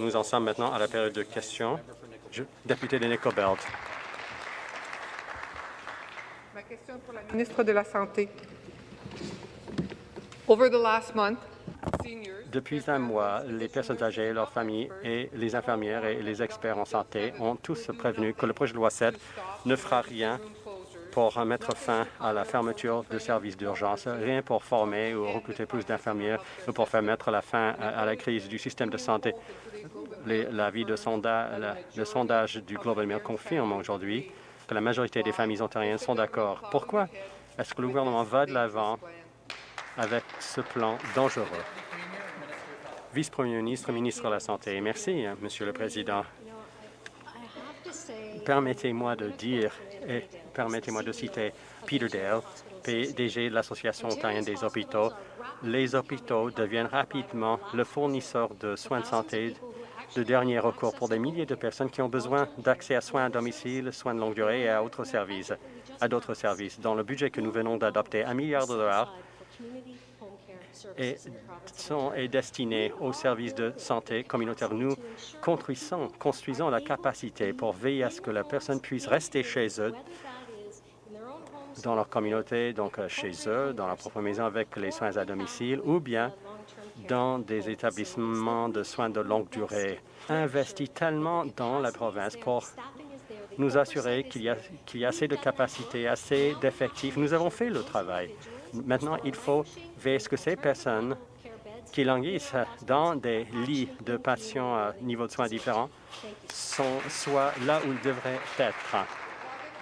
Nous en sommes maintenant à la période de questions. Je, député de Nicobelt. Ma question est pour la ministre de la Santé. Over the last month, seniors Depuis un mois, les personnes âgées, leurs familles et les infirmières et les experts en santé ont tous prévenu que le projet de loi 7 ne fera rien pour mettre fin à la fermeture de services d'urgence, rien pour former ou recruter plus d'infirmières ou pour faire mettre la fin à la crise du système de santé. L'avis de le sondage du Global Mail confirme aujourd'hui que la majorité des familles ontariennes sont d'accord. Pourquoi est-ce que le gouvernement va de l'avant avec ce plan dangereux? Vice-premier ministre, ministre de la Santé. Merci, Monsieur le Président. Permettez-moi de dire et permettez-moi de citer Peter Dale, PDG de l'Association ontarienne des hôpitaux. Les hôpitaux deviennent rapidement le fournisseur de soins de santé de dernier recours pour des milliers de personnes qui ont besoin d'accès à soins à domicile, soins de longue durée et à d'autres services. Services. Dans le budget que nous venons d'adopter, un milliard de dollars est destiné aux services de santé communautaire. Nous construisons, construisons la capacité pour veiller à ce que la personne puisse rester chez eux, dans leur communauté, donc euh, chez eux, dans leur propre maison avec les soins à domicile, ou bien dans des établissements de soins de longue durée. Investit tellement dans la province pour nous assurer qu'il y, a- assez de capacités, assez d'effectifs. Nous avons fait le travail. Maintenant, il faut veiller à ce que ces personnes qui languissent dans des lits de patients à niveau de soins différents sont, soient là où ils devraient être.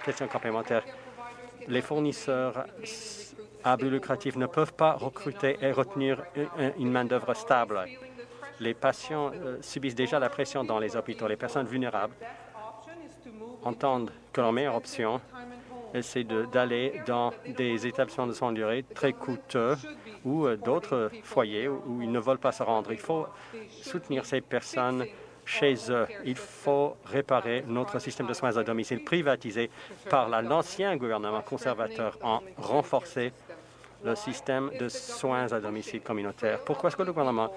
Question complémentaire. Les fournisseurs à but lucratif ne peuvent pas recruter et retenir une main-d'œuvre stable. Les patients euh, subissent déjà la pression dans les hôpitaux. Les personnes vulnérables entendent que leur meilleure option, c'est d'aller dans des établissements de soins de durée très coûteux ou euh, d'autres foyers où, ils ne veulent pas se rendre. Il faut soutenir ces personnes chez eux. Il faut réparer notre système de soins à domicile privatisé par la- l'ancien gouvernement conservateur en renforcer le système de soins à domicile communautaire. Pourquoi est-ce que le gouvernement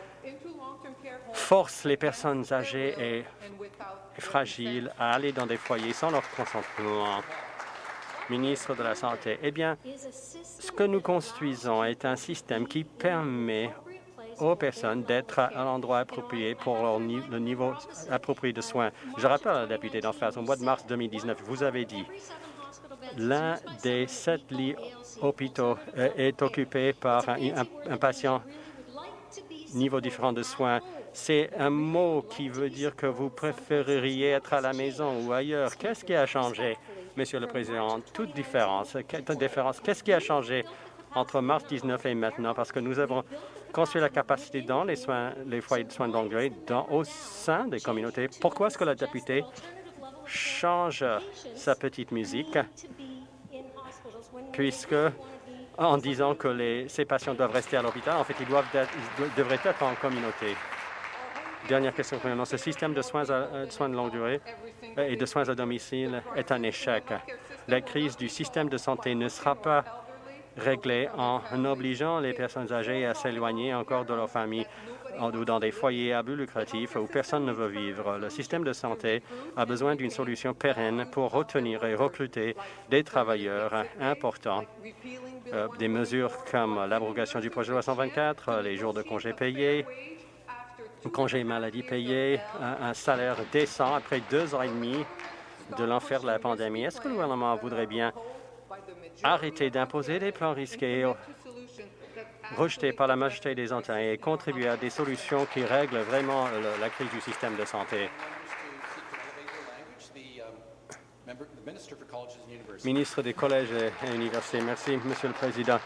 force les personnes âgées et fragiles à aller dans des foyers sans leur consentement. Ministre de la Santé, eh bien, ce que nous construisons est un système qui permet aux personnes d'être à l'endroit approprié pour leur le niveau approprié de soins. Je rappelle à la députée d'en face, au mois de mars 2019, vous avez dit l'un des sept lits hôpitaux euh, est occupé par un patient niveau différent de soins. C'est un mot qui veut dire que vous préféreriez être à la maison ou ailleurs. Qu'est-ce qui a changé, Monsieur le Président? Toute différence. différence? Qu'est-ce qui a changé entre mars 19 et maintenant? Parce que nous avons construit la capacité dans les, soins, les foyers de soins dans, au sein des communautés. Pourquoi est-ce que la députée change sa petite musique? Puisque en disant que les, ces patients doivent rester à l'hôpital, en fait, ils, doivent être- ils devraient être en communauté. Dernière question. Ce système de soins, à- euh, de soins de longue durée euh, et de soins à domicile est un échec. La crise du système de santé ne sera pas réglée en obligeant les personnes âgées à s'éloigner encore de leur famille ou dans des foyers à but lucratif où personne ne veut vivre. Le système de santé a besoin d'une solution pérenne pour retenir et recruter des travailleurs importants euh, des mesures comme l'abrogation du projet de loi 124, euh, les jours de congés payés, congés maladie payés, un, un salaire décent après deux ans et demi de l'enfer de la pandémie. Est-ce que le gouvernement voudrait bien arrêter d'imposer des plans risqués rejetés par la majorité des Ontariens et contribuer à des solutions qui règlent vraiment le- la crise du système de santé? Ministre des Collèges et Universités. Merci, Monsieur le Président.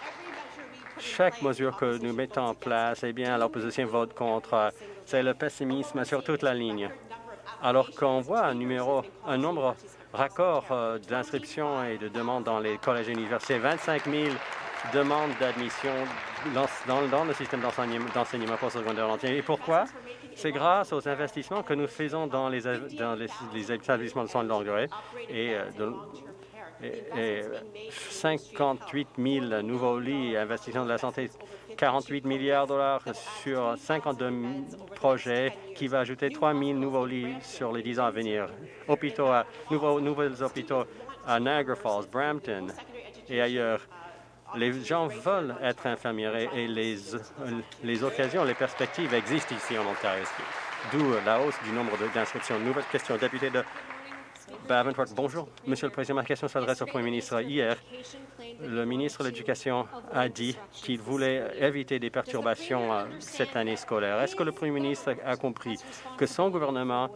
Chaque mesure que nous mettons en place, eh bien, l'opposition vote contre. C'est le pessimisme sur toute la ligne. Alors qu'on voit un numéro, un nombre raccord euh, d'inscriptions et de demandes dans les collèges et universités, 25 000 demandes d'admission dans, dans- le système d'enseignement postsecondaire entier. Et pourquoi? C'est grâce aux investissements que nous faisons dans les, dans les, établissements de soins de longue durée et, euh, de- 58 000 nouveaux lits et investissements de la santé 48 milliards de dollars sur 52 projets qui va ajouter 3 000 nouveaux lits sur les 10 ans à venir. Hôpitaux à, nouveaux, nouvelles hôpitaux à Niagara Falls, Brampton et ailleurs. Les gens veulent être infirmiers et les, les occasions, les perspectives existent ici en Ontario, d'où la hausse du nombre d'inscriptions. Nouvelle question, député de Bonjour, Monsieur le Président. Ma question s'adresse au Premier ministre. Hier, le ministre de l'Éducation a dit qu'il voulait éviter des perturbations euh, cette année scolaire. Est-ce que le Premier ministre a compris que son gouvernement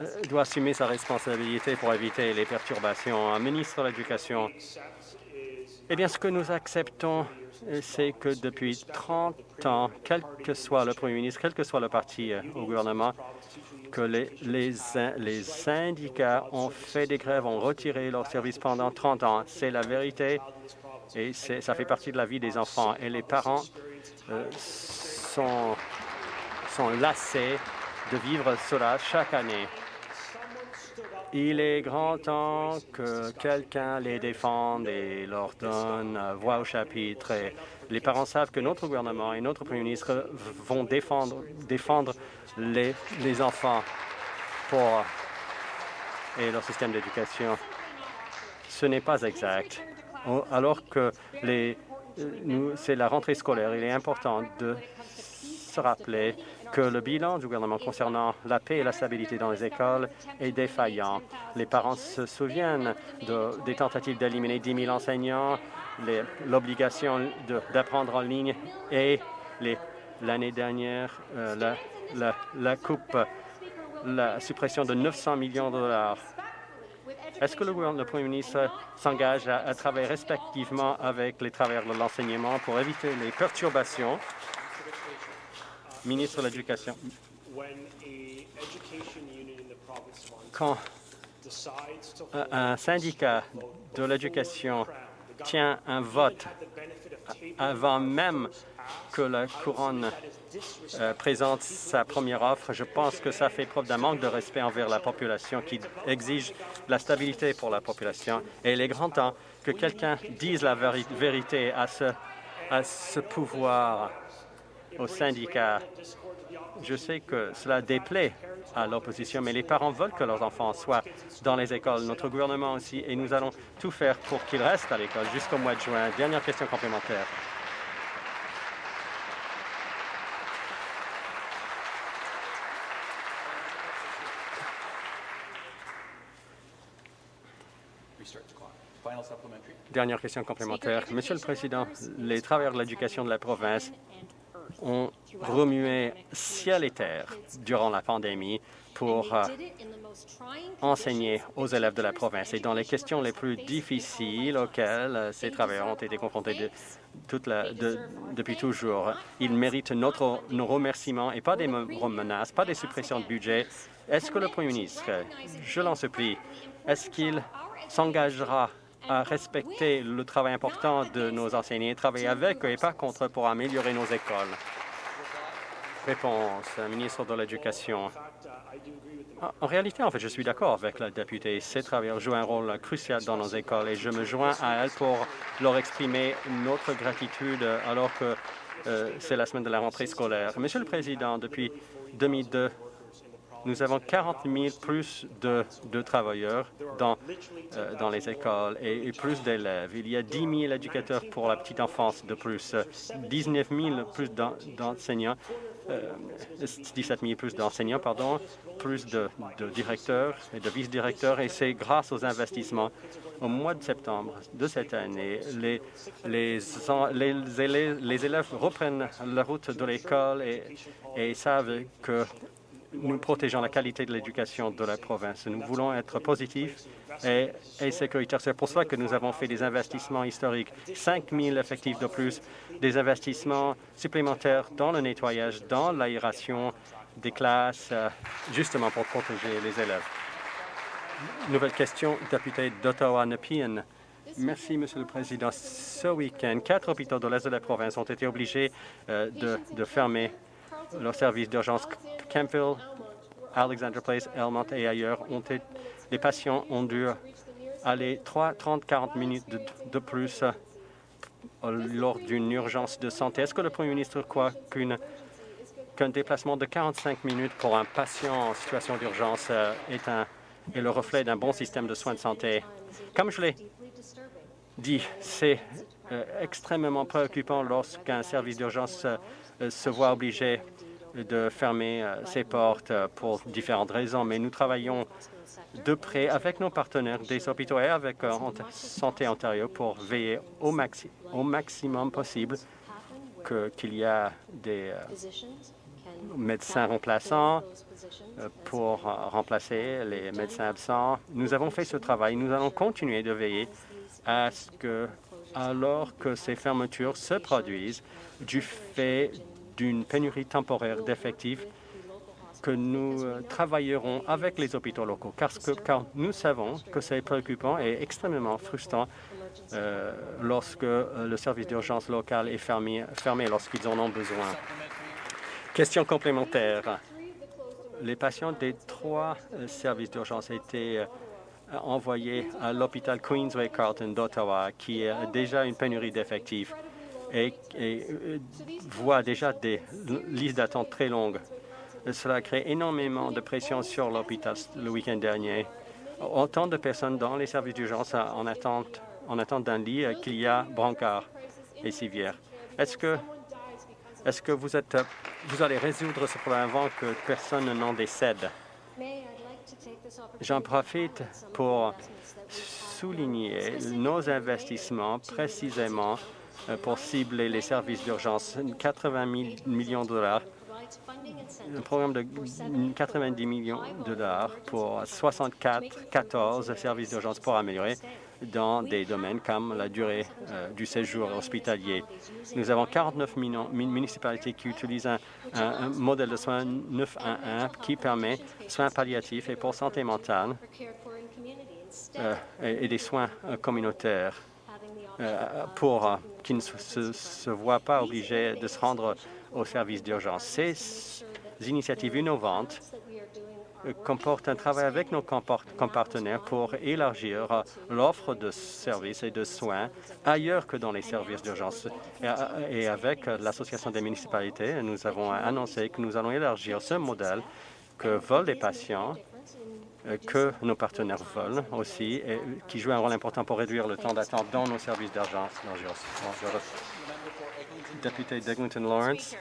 euh, doit assumer sa responsabilité pour éviter les perturbations? Un ministre de l'Éducation eh bien, ce que nous acceptons, euh, c'est que depuis 30 ans, quel que soit le Premier ministre, quel que soit le parti au gouvernement, que les, syndicats ont fait des grèves, ont retiré leur service pendant 30 ans. C'est la vérité et ça fait partie de la vie des enfants. Et les parents euh, sont, lassés de vivre cela chaque année. Il est grand temps que quelqu'un les défende et leur donne voix au chapitre. Les parents savent que notre gouvernement et notre Premier ministre vont défendre les, enfants pour et leur système d'éducation. Ce n'est pas exact. Alors que c'est la rentrée scolaire, il est important de se rappeler que le bilan du gouvernement concernant la paix et la stabilité dans les écoles est défaillant. Les parents se souviennent de, des tentatives d'éliminer 10 000 enseignants, l'obligation d'apprendre en ligne et l'année dernière, euh, la, la, coupe, la suppression de 900 millions de dollars. Est-ce que le, le, Premier ministre s'engage à, à, travailler respectivement avec les travailleurs de l'enseignement pour éviter les perturbations? Ministre de l'Éducation. Quand un syndicat de l'éducation tient un vote avant même que la couronne euh, présente sa première offre, je pense que ça fait preuve d'un manque de respect envers la population qui exige la stabilité pour la population. Et il est grand temps que quelqu'un dise la vérité à ce, pouvoir aux syndicats. Je sais que cela déplaît à l'opposition, mais les parents veulent que leurs enfants soient dans les écoles, notre gouvernement aussi, et nous allons tout faire pour qu'ils restent à l'école jusqu'au mois de juin. Dernière question complémentaire. Dernière question complémentaire. Monsieur le Président, les travailleurs de l'éducation de la province ont remué ciel et terre durant la pandémie pour euh, enseigner aux élèves de la province. Et dans les questions les plus difficiles auxquelles euh, ces travailleurs ont été confrontés depuis toujours, ils méritent notre, nos remerciements et pas des menaces, pas des suppressions de budget. Est-ce que le Premier ministre, je l'en supplie, est-ce qu'il s'engagera à respecter le travail important de nos enseignants, travailler avec eux et pas contre pour améliorer nos écoles. Réponse, ministre de l'Éducation. En réalité, en fait, je suis d'accord avec la députée. Ces travailleurs jouent un rôle crucial dans nos écoles et je me joins à elle pour leur exprimer notre gratitude alors que euh, c'est la semaine de la rentrée scolaire. Monsieur le Président, depuis 2002, nous avons 40 000 plus de, travailleurs dans, euh, dans les écoles et, plus d'élèves. Il y a 10 000 éducateurs pour la petite enfance de plus, 19 000 plus d'enseignants, euh, 17 000 plus d'enseignants, pardon, plus de, de, directeurs et de vice-directeurs, et c'est grâce aux investissements. Au mois de septembre de cette année, les, les, les, élèves, les élèves reprennent la route de l'école et, et savent que nous protégeons la qualité de l'éducation de la province. Nous voulons être positifs et, sécuritaires. C'est pour cela que nous avons fait des investissements historiques, 5 000 effectifs de plus, des investissements supplémentaires dans le nettoyage, dans l'aération des classes, euh, justement pour protéger les élèves. Nouvelle question, député d'Ottawa-Nepean. Merci, Monsieur le Président. Ce week-end, quatre hôpitaux de l'Est de la province ont été obligés euh, de fermer leurs services d'urgence Campville, Alexander Place, Elmont et ailleurs, les patients ont dû aller 3, 30, 40 minutes de, plus lors d'une urgence de santé. Est-ce que le Premier ministre croit qu'un déplacement de 45 minutes pour un patient en situation d'urgence euh, est, le reflet d'un bon système de soins de santé? Comme je l'ai dit, c'est euh, extrêmement préoccupant lorsqu'un service d'urgence euh, se voit obligé de fermer ses portes pour différentes raisons, mais nous travaillons de près avec nos partenaires des hôpitaux et avec Santé Ontario pour veiller au, maxi au maximum possible qu'il y a des médecins remplaçants pour remplacer les médecins absents. Nous avons fait ce travail. Nous allons continuer de veiller à ce que, alors que ces fermetures se produisent du fait d'une pénurie temporaire d'effectifs, que nous euh, travaillerons avec les hôpitaux locaux, car nous savons que c'est préoccupant et extrêmement frustrant euh, lorsque euh, le service d'urgence local est fermé, fermé lorsqu'ils en ont besoin. Question complémentaire. Les patients des trois services d'urgence étaient envoyés à l'hôpital Queensway-Carleton d'Ottawa, qui a déjà une pénurie d'effectifs et, euh, voit déjà des listes d'attente très longues. Cela crée énormément de pression sur l'hôpital le week-end dernier. Autant de personnes dans les services d'urgence en attente, en attente d'un lit euh, qu'il y a brancard et civière. Est-ce que, est-ce que vous, êtes, vous allez résoudre ce problème avant que personne n'en décède? J'en profite pour souligner nos investissements précisément euh, pour cibler les services d'urgence. 80 millions de dollars, un programme de 90 millions de dollars pour 64, 14 services d'urgence pour améliorer dans des domaines comme la durée euh, du séjour hospitalier. Nous avons 49 municipalités qui utilisent un, modèle de soins 911 qui permet soins palliatifs et pour santé mentale euh, et, des soins euh, communautaires euh, pour euh, qu'ils ne se, voient pas obligés de se rendre au service d'urgence. Ces initiatives innovantes comporte un travail avec nos partenaires pour élargir l'offre de services et de soins ailleurs que dans les services d'urgence. Et avec l'Association des municipalités, nous avons annoncé que nous allons élargir ce modèle que veulent les patients que nos partenaires veulent aussi et qui joue un rôle important pour réduire le temps d'attente dans nos services d'urgence. Député d'Eglinton Lawrence.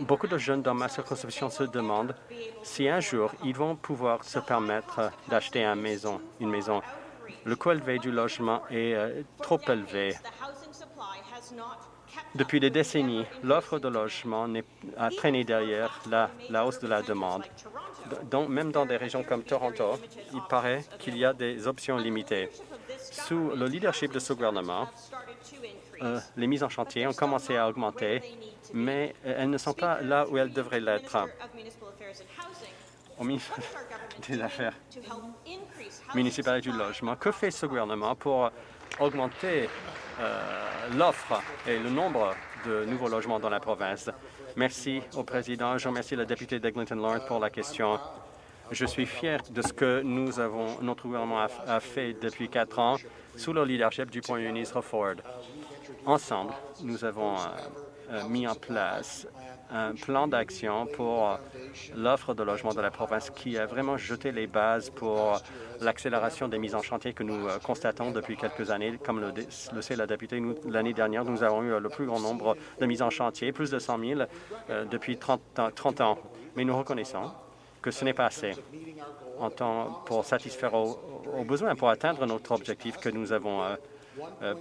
Beaucoup de jeunes dans ma circonscription se demandent si un jour ils vont pouvoir se permettre d'acheter une maison, une maison. Le coût élevé du logement est euh, trop élevé. Depuis des décennies, l'offre de logement a traîné derrière la, hausse de la demande. Donc, même dans des régions comme Toronto, il paraît qu'il y a des options limitées. Sous le leadership de ce gouvernement, euh, les mises en chantier ont commencé à augmenter, mais euh, elles ne sont pas là où elles devraient l'être. Au ministère des Affaires municipales du logement, que fait ce gouvernement pour augmenter l'offre et le nombre de nouveaux logements dans la province? Merci au président. Je remercie la députée d'Eglinton Lawrence pour la question. Je suis fier de ce que nous avons, notre gouvernement a, fait depuis quatre ans sous le leadership du Premier ministre Ford. Ensemble, nous avons euh, euh, mis en place un plan d'action pour l'offre de logement de la province qui a vraiment jeté les bases pour l'accélération des mises en chantier que nous euh, constatons depuis quelques années. Comme le, le sait la députée, l'année dernière, nous avons eu le plus grand nombre de mises en chantier, plus de 100 000 depuis 30, 30 ans. Mais nous reconnaissons que ce n'est pas assez pour satisfaire aux, besoins, pour atteindre notre objectif que nous avons euh, euh,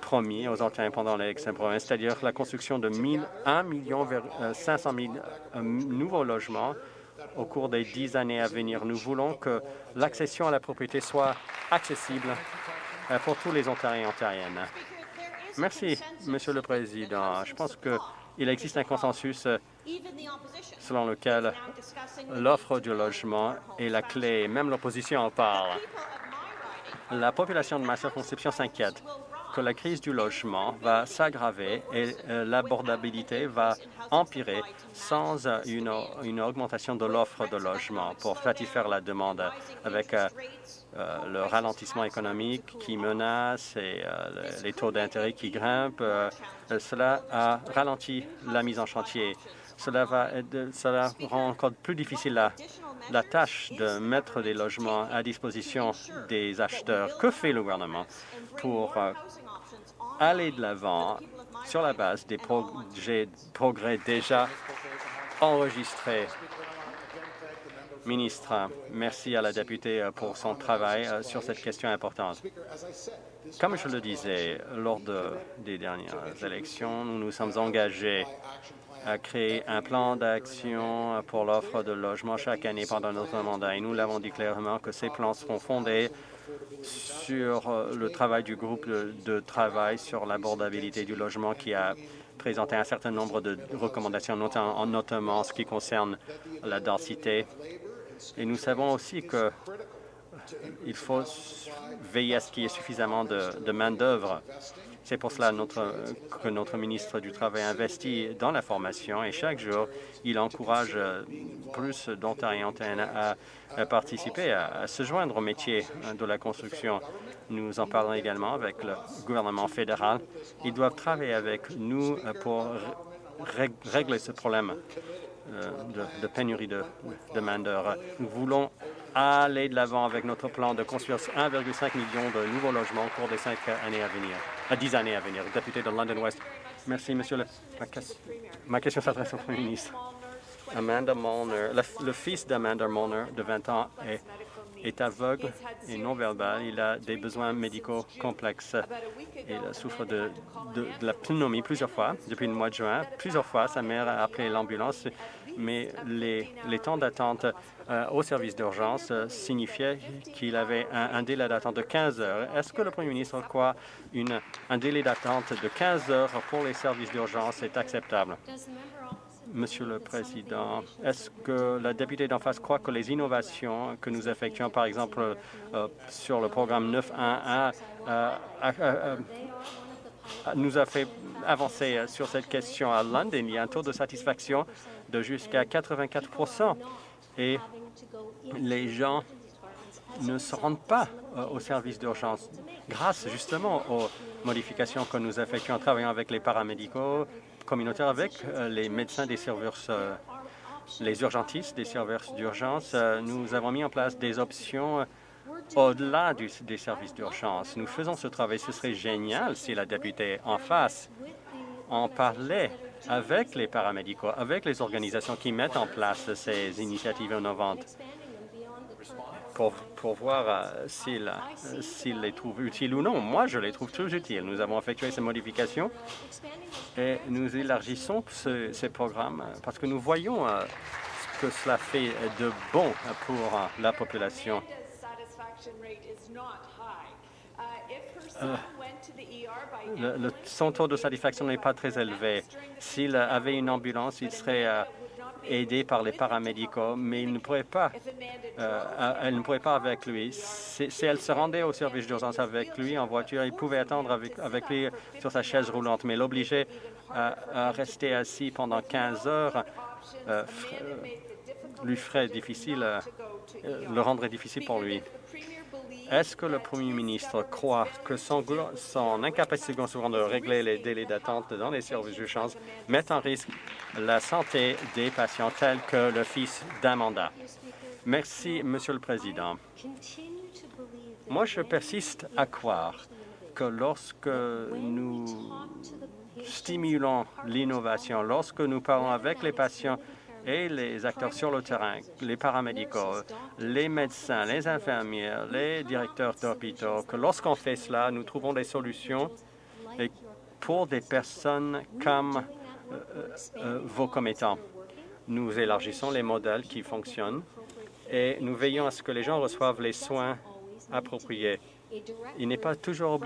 promis aux Ontariens pendant l'élection province, c'est-à-dire la construction de 1 million vers 500 000 nouveaux logements au cours des dix années à venir. Nous voulons que l'accession à la propriété soit accessible euh, pour tous les Ontariens et Ontariennes. Merci, Monsieur le Président. Je pense qu'il existe un consensus selon lequel l'offre du logement est la clé. Même l'opposition en parle. La population de ma circonscription s'inquiète que la crise du logement va s'aggraver et euh, l'abordabilité va empirer sans euh, une, augmentation de l'offre de logement pour satisfaire la demande avec euh, le ralentissement économique qui menace et les taux d'intérêt qui grimpent. cela a ralenti la mise en chantier. Cela, va, cela rend encore plus difficile la, la tâche de mettre des logements à disposition des acheteurs. Que fait le gouvernement pour euh, aller de l'avant sur la base des progrès déjà enregistrés? Ministre, merci à la députée pour son travail euh, sur cette question importante. Comme je le disais lors des dernières élections, nous nous sommes engagés a créé un plan d'action pour l'offre de logement chaque année pendant notre mandat et nous l'avons dit clairement que ces plans seront fondés sur euh, le travail du groupe de, travail sur l'abordabilité du logement qui a présenté un certain nombre de recommandations, notamment, en ce qui concerne la densité. Et nous savons aussi qu'il euh, faut veiller à ce qu'il y ait suffisamment de, de main-d'œuvre c'est pour cela que notre ministre du Travail investit dans la formation et chaque jour, il encourage euh, plus d'Ontariens à, participer, à, se joindre au métier de la construction. Nous en parlons également avec le gouvernement fédéral. Ils doivent travailler avec nous euh, pour régler ce problème euh, de, pénurie de, de main-d'œuvre. Nous voulons aller de l'avant avec notre plan de construire 1,5 million de nouveaux logements au cours des cinq années à venir, à dix années à venir. Député de London West. Merci, Monsieur le... Ma question s'adresse au Premier ministre. Amanda le, fils d'Amanda Molnar, de 20 ans, est, est aveugle et non-verbal. Il a des besoins médicaux complexes. Il souffre de, de, de, la pneumonie plusieurs fois depuis le mois de juin. Plusieurs fois, sa mère a appelé l'ambulance mais les, temps d'attente euh, au service d'urgence euh, signifiaient qu'il avait un, délai d'attente de 15 heures. Est-ce que le Premier ministre croit un délai d'attente de 15 heures pour les services d'urgence est acceptable? Monsieur le Président, est-ce que la députée d'en face croit que les innovations que nous effectuons, par exemple, euh, sur le programme 911, nous a fait avancer sur cette question à London. Il y a un taux de satisfaction de jusqu'à 84 et les gens ne se rendent pas euh, au service d'urgence grâce justement aux modifications que nous effectuons en travaillant avec les paramédicaux communautaires, avec euh, les médecins des services, euh, les urgentistes des services d'urgence. Nous avons mis en place des options au-delà des services d'urgence. Nous faisons ce travail. Ce serait génial si la députée en face en parlait avec les paramédicaux, avec les organisations qui mettent en place ces initiatives innovantes pour, pour voir euh, euh, s'ils les trouvent utiles ou non. Moi, je les trouve très utiles. Nous avons effectué ces modifications et nous élargissons ces programmes parce que nous voyons euh, ce que cela fait de bon pour la population. Le, son taux de satisfaction n'est pas très élevé. S'il avait une ambulance, il serait euh, aidé par les paramédicaux, mais il ne pourrait pas, euh, elle ne pourrait pas avec lui. Si, elle se rendait au service d'urgence avec lui en voiture, il pouvait attendre avec, avec lui sur sa chaise roulante, mais l'obliger à, rester assis pendant 15 heures euh, lui ferait difficile, le rendrait difficile pour lui. Est-ce que le premier ministre croit que son, incapacité de régler les délais d'attente dans les services d'urgence met en risque la santé des patients tels que le fils d'Amanda? Merci, Monsieur le Président. Moi, je persiste à croire que lorsque nous stimulons l'innovation, lorsque nous parlons avec les patients et les acteurs sur le terrain, les paramédicaux, les médecins, les infirmières, les directeurs d'hôpitaux, que lorsqu'on fait cela, nous trouvons des solutions pour des personnes comme euh, euh, vos commettants. Nous élargissons les modèles qui fonctionnent et nous veillons à ce que les gens reçoivent les soins appropriés. Il n'est pas toujours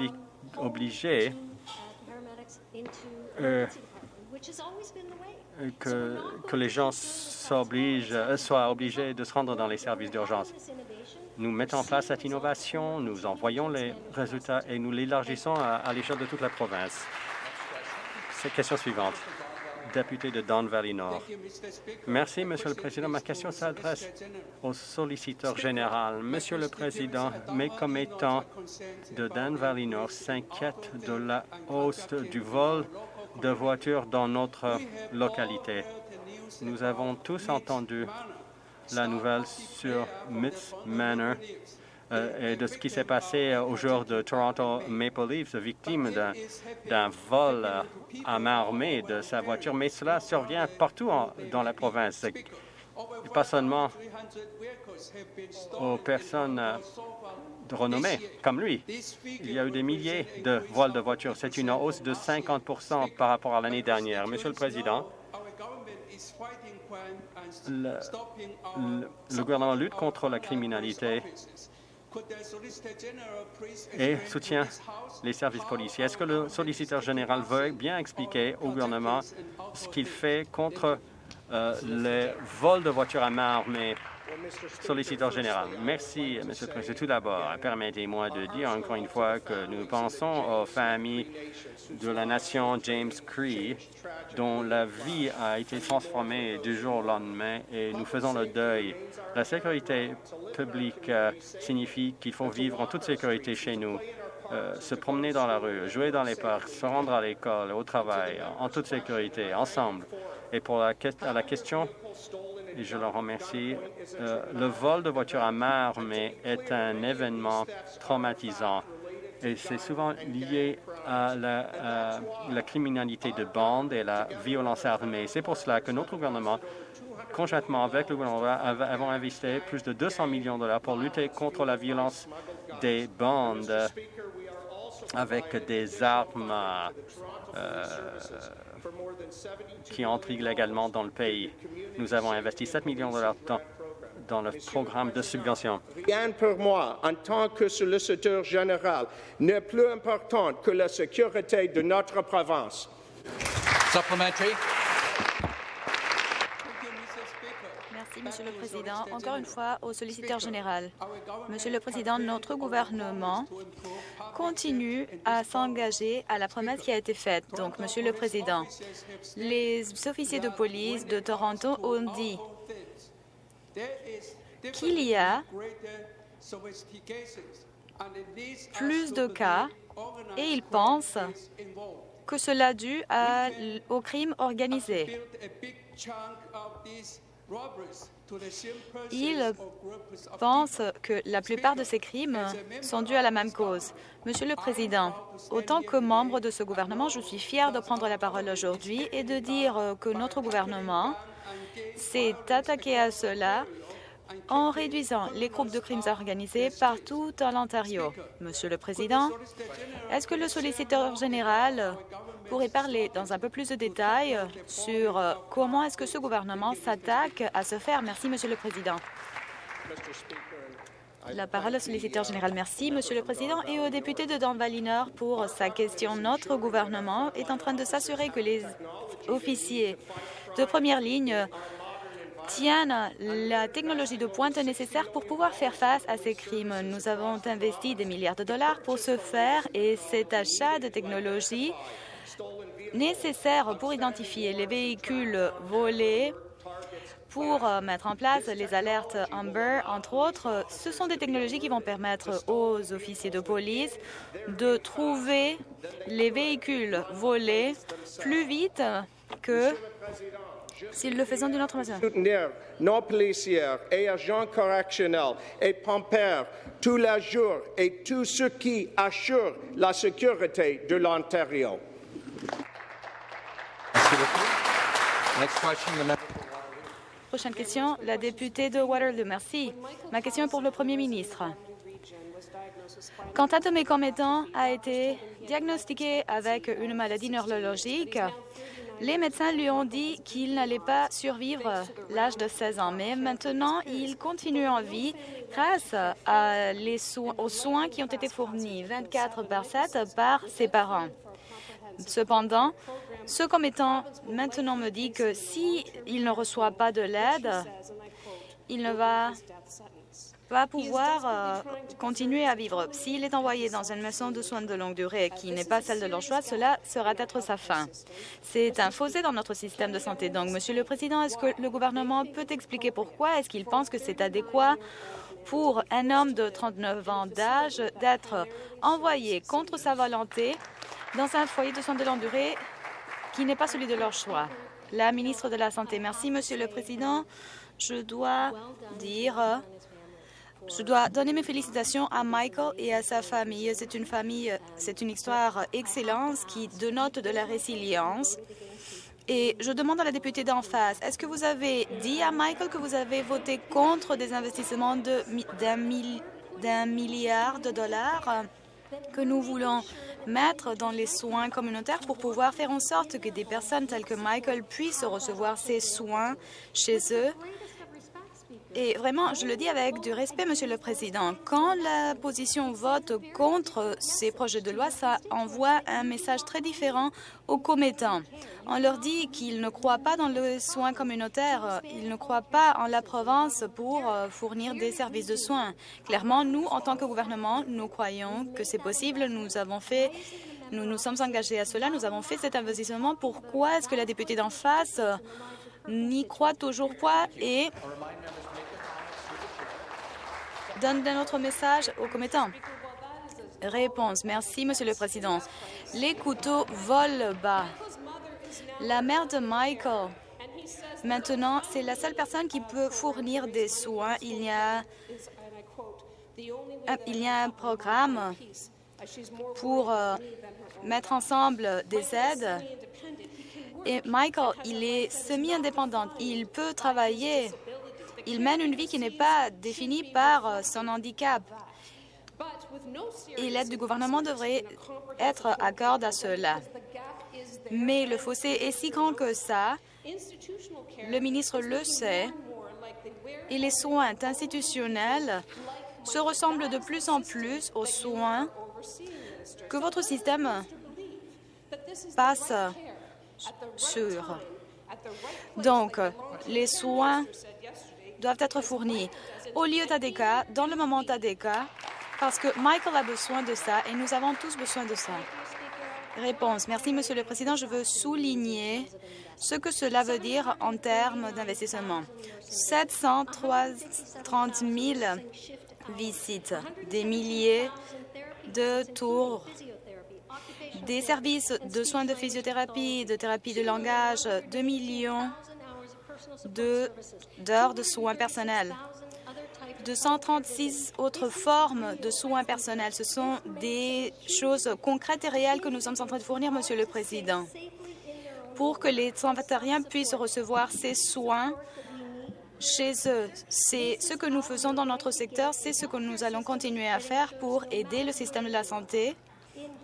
obligé que, que les gens euh, soient obligés de se rendre dans les services d'urgence. Nous mettons en place cette innovation, nous en voyons les résultats et nous l'élargissons à, à l'échelle de toute la province. C'est question suivante. Député de Don Valley Nord. Merci, Monsieur le Président. Ma question s'adresse au solliciteur général. Monsieur le Président, mes commettants de Dan Valley Nord s'inquiètent de la hausse du vol de voitures dans notre localité. Nous avons tous entendu la nouvelle sur Mitts Manor euh, de ce qui s'est passé euh, au jour de Toronto Maple Leafs, victime d'un- vol euh, à main armée de sa voiture. Mais cela survient partout dans la province, pas seulement aux personnes euh, de renommée comme lui. Il y a eu des milliers de vols de voitures. C'est une hausse de 50% par rapport à l'année dernière. Monsieur le Président, le gouvernement lutte contre la criminalité et soutient les services policiers. Est-ce que le solliciteur général veut bien expliquer au gouvernement ce qu'il fait contre euh, les vols de voitures à main armée Solliciteur général. Merci, Monsieur le Président. Tout d'abord, permettez-moi de dire encore une fois que nous pensons aux familles de la nation James Cree, dont la vie a été transformée du jour au lendemain, et nous faisons le deuil. La sécurité publique euh, signifie qu'il faut vivre en toute sécurité chez nous, euh, se promener dans la rue, jouer dans les parcs, se rendre à l'école, au travail, en toute sécurité, ensemble. Et pour la, question je le remercie. Euh, le vol de voiture à main armée est un événement traumatisant et c'est souvent lié à la, à la criminalité de bande et la violence armée. C'est pour cela que notre gouvernement, conjointement avec le gouvernement, av- avons investi plus de 200 millions de dollars pour lutter contre la violence des bandes avec des armes euh, qui entrent illégalement dans le pays. Nous avons investi 7 millions de dollars dans, dans le programme de subvention. Rien pour moi, en tant que solliciteur général, n'est plus important que la sécurité de notre province. Supplementary. Merci, Monsieur le Président. Encore une fois, au solliciteur général. Monsieur le Président, notre gouvernement continue à s'engager à la promesse qui a été faite. Donc, Monsieur le Président, les officiers de police de Toronto ont dit qu'il y a plus de cas et ils pensent que cela dû à au crime organisé. Ils pensent que la plupart de ces crimes sont dus à la même cause. Monsieur le Président, autant que membre de ce gouvernement, je suis fier de prendre la parole aujourd'hui et de dire que notre gouvernement s'est attaqué à cela en réduisant les groupes de crimes organisés partout en Ontario. Monsieur le Président, est-ce que le solliciteur général pourrait parler dans un peu plus de détails sur euh, comment est-ce que ce gouvernement s'attaque à ce faire? Merci, Monsieur le Président. La parole au solliciteur général. Merci, Monsieur le Président, et au député de Nord pour sa question. Notre gouvernement est en train de s'assurer que les officiers de première ligne la technologie de pointe nécessaire pour pouvoir faire face à ces crimes. Nous avons investi des milliards de dollars pour ce faire et cet achat de technologie nécessaire pour identifier les véhicules volés, pour euh, mettre en place les alertes Amber, entre autres, ce sont des technologies qui vont permettre aux officiers de police de trouver les véhicules volés plus vite que s'ils le faisaient d'une autre manière. soutenir nos policiers et agents correctionnels et pompeurs tous les jours et tout ce qui assure la sécurité de l'Ontario. Prochaine question, la députée de Waterloo. Merci. Ma question est pour le Premier ministre. Quand un de mes commettants a été diagnostiqué avec une maladie neurologique, les médecins lui ont dit qu'il n'allait pas survivre l'âge de 16 ans. Mais maintenant, il continue en vie grâce aux soins qui ont été fournis 24 par 7 par ses parents. Cependant, ce commettant maintenant me dit que s'il ne reçoit pas de l'aide, il ne va pas pouvoir euh, continuer à vivre. S'il est envoyé dans une maison de soins de longue durée qui n'est pas celle de leur choix, cela sera être sa fin. C'est un fossé dans notre système de santé. Donc, Monsieur le Président, est-ce que le gouvernement peut expliquer pourquoi est-ce qu'il pense que c'est adéquat pour un homme de 39 ans d'âge d'être envoyé contre sa volonté dans un foyer de soins de longue durée qui n'est pas celui de leur choix? La ministre de la Santé. Merci, Monsieur le Président. Je dois dire je dois donner mes félicitations à Michael et à sa famille. C'est une famille, c'est une histoire excellente qui dénote de la résilience. Et je demande à la députée d'en face, est-ce que vous avez dit à Michael que vous avez voté contre des investissements d'un milliard de dollars que nous voulons mettre dans les soins communautaires pour pouvoir faire en sorte que des personnes telles que Michael puissent recevoir ces soins chez eux? Et vraiment, je le dis avec du respect, Monsieur le Président, quand la position vote contre ces projets de loi, ça envoie un message très différent aux commettants. On leur dit qu'ils ne croient pas dans le soin communautaire, ils ne croient pas en la province pour euh, fournir des services de soins. Clairement, nous, en tant que gouvernement, nous croyons que c'est possible. Nous avons fait nous nous sommes engagés à cela, nous avons fait cet investissement. Pourquoi est-ce que la députée d'en face n'y croit toujours pas et donne un autre message aux commettants. Réponse. Merci, Monsieur le Président. Les couteaux volent bas. La mère de Michael, maintenant, c'est la seule personne qui peut fournir des soins. Il y a, un programme pour euh, mettre ensemble des aides. Et Michael, il est semi-indépendant. Il peut travailler il mène une vie qui n'est pas définie par euh, son handicap. Et l'aide du gouvernement devrait être accorde à cela. Mais le fossé est si grand que ça. Le ministre le sait. Et les soins institutionnels se ressemblent de plus en plus aux soins que votre système passe sur. Donc, les soins doivent être fournis au lieu TADECA, dans le moment TADECA, parce que Michael a besoin de ça et nous avons tous besoin de ça. Réponse. Merci, Monsieur le Président. Je veux souligner ce que cela veut dire en termes d'investissement. 730 000 visites, des milliers de tours, des services de soins de physiothérapie, de thérapie de langage, 2 millions d'heures de, soins personnels. 236 autres formes de soins personnels. Ce sont des choses concrètes et réelles que nous sommes en train de fournir, Monsieur le Président, pour que les sans-vétériens puissent recevoir ces soins chez eux. C'est ce que nous faisons dans notre secteur, c'est ce que nous allons continuer à faire pour aider le système de la santé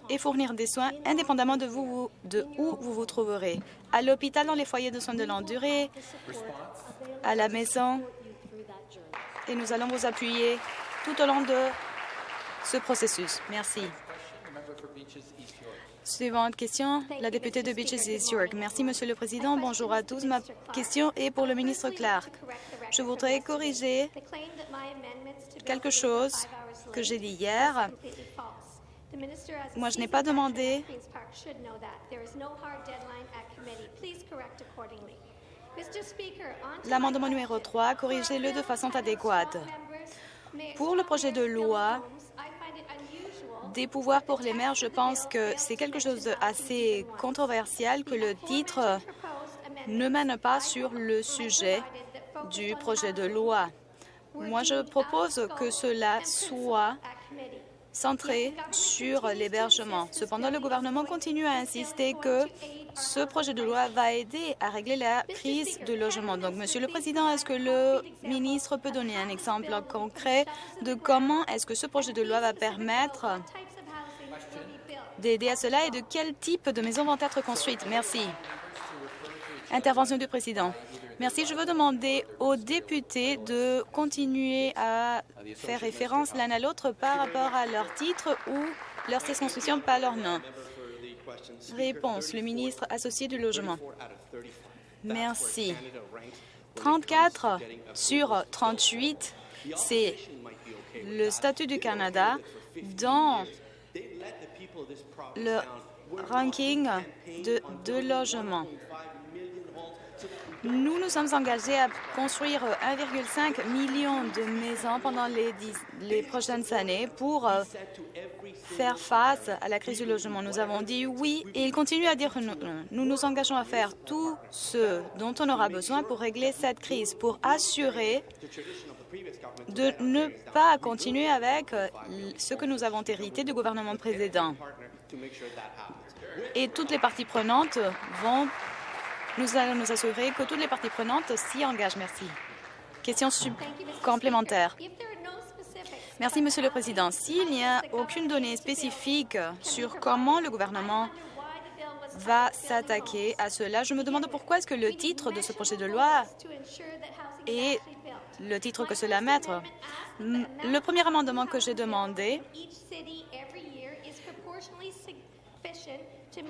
et fournir des soins indépendamment de, vous, de où vous vous trouverez, à l'hôpital, dans les foyers de soins de longue durée, à la maison. Et nous allons vous appuyer tout au long de ce processus. Merci. Suivante question, la députée de Beaches East York. Merci, Monsieur le Président. Bonjour à tous. Ma question est pour le ministre Clark. Je voudrais corriger quelque chose que j'ai dit hier moi, je n'ai pas demandé L'amendement numéro 3, corrigez-le de façon adéquate. Pour le projet de loi des pouvoirs pour les maires, je pense que c'est quelque chose d'assez controversial que le titre ne mène pas sur le sujet du projet de loi. Moi, je propose que cela soit centré sur l'hébergement. Cependant, le gouvernement continue à insister que ce projet de loi va aider à régler la crise de logement. Donc, Monsieur le Président, est-ce que le ministre peut donner un exemple concret de comment est-ce que ce projet de loi va permettre d'aider à cela et de quel type de maisons vont être construites? Merci. Intervention du Président. Merci. Je veux demander aux députés de continuer à faire référence l'un à l'autre par rapport à leur titre ou leur circonscription, pas leur nom. Réponse, le ministre associé du Logement. Merci. 34 sur 38, c'est le statut du Canada dans le ranking de, de logement. Nous nous sommes engagés à construire 1,5 million de maisons pendant les, les prochaines années pour euh, faire face à la crise du logement. Nous avons dit oui et ils continuent à dire non. Nous nous engageons à faire tout ce dont on aura besoin pour régler cette crise, pour assurer de ne pas continuer avec euh, ce que nous avons hérité du gouvernement précédent. Et toutes les parties prenantes vont nous allons nous assurer que toutes les parties prenantes s'y engagent. Merci. Question complémentaire. Merci, Monsieur le Président. S'il n'y a aucune donnée spécifique sur comment le gouvernement va s'attaquer à cela, je me demande pourquoi est-ce que le titre de ce projet de loi est le titre que cela met. Mm, Le premier amendement que j'ai demandé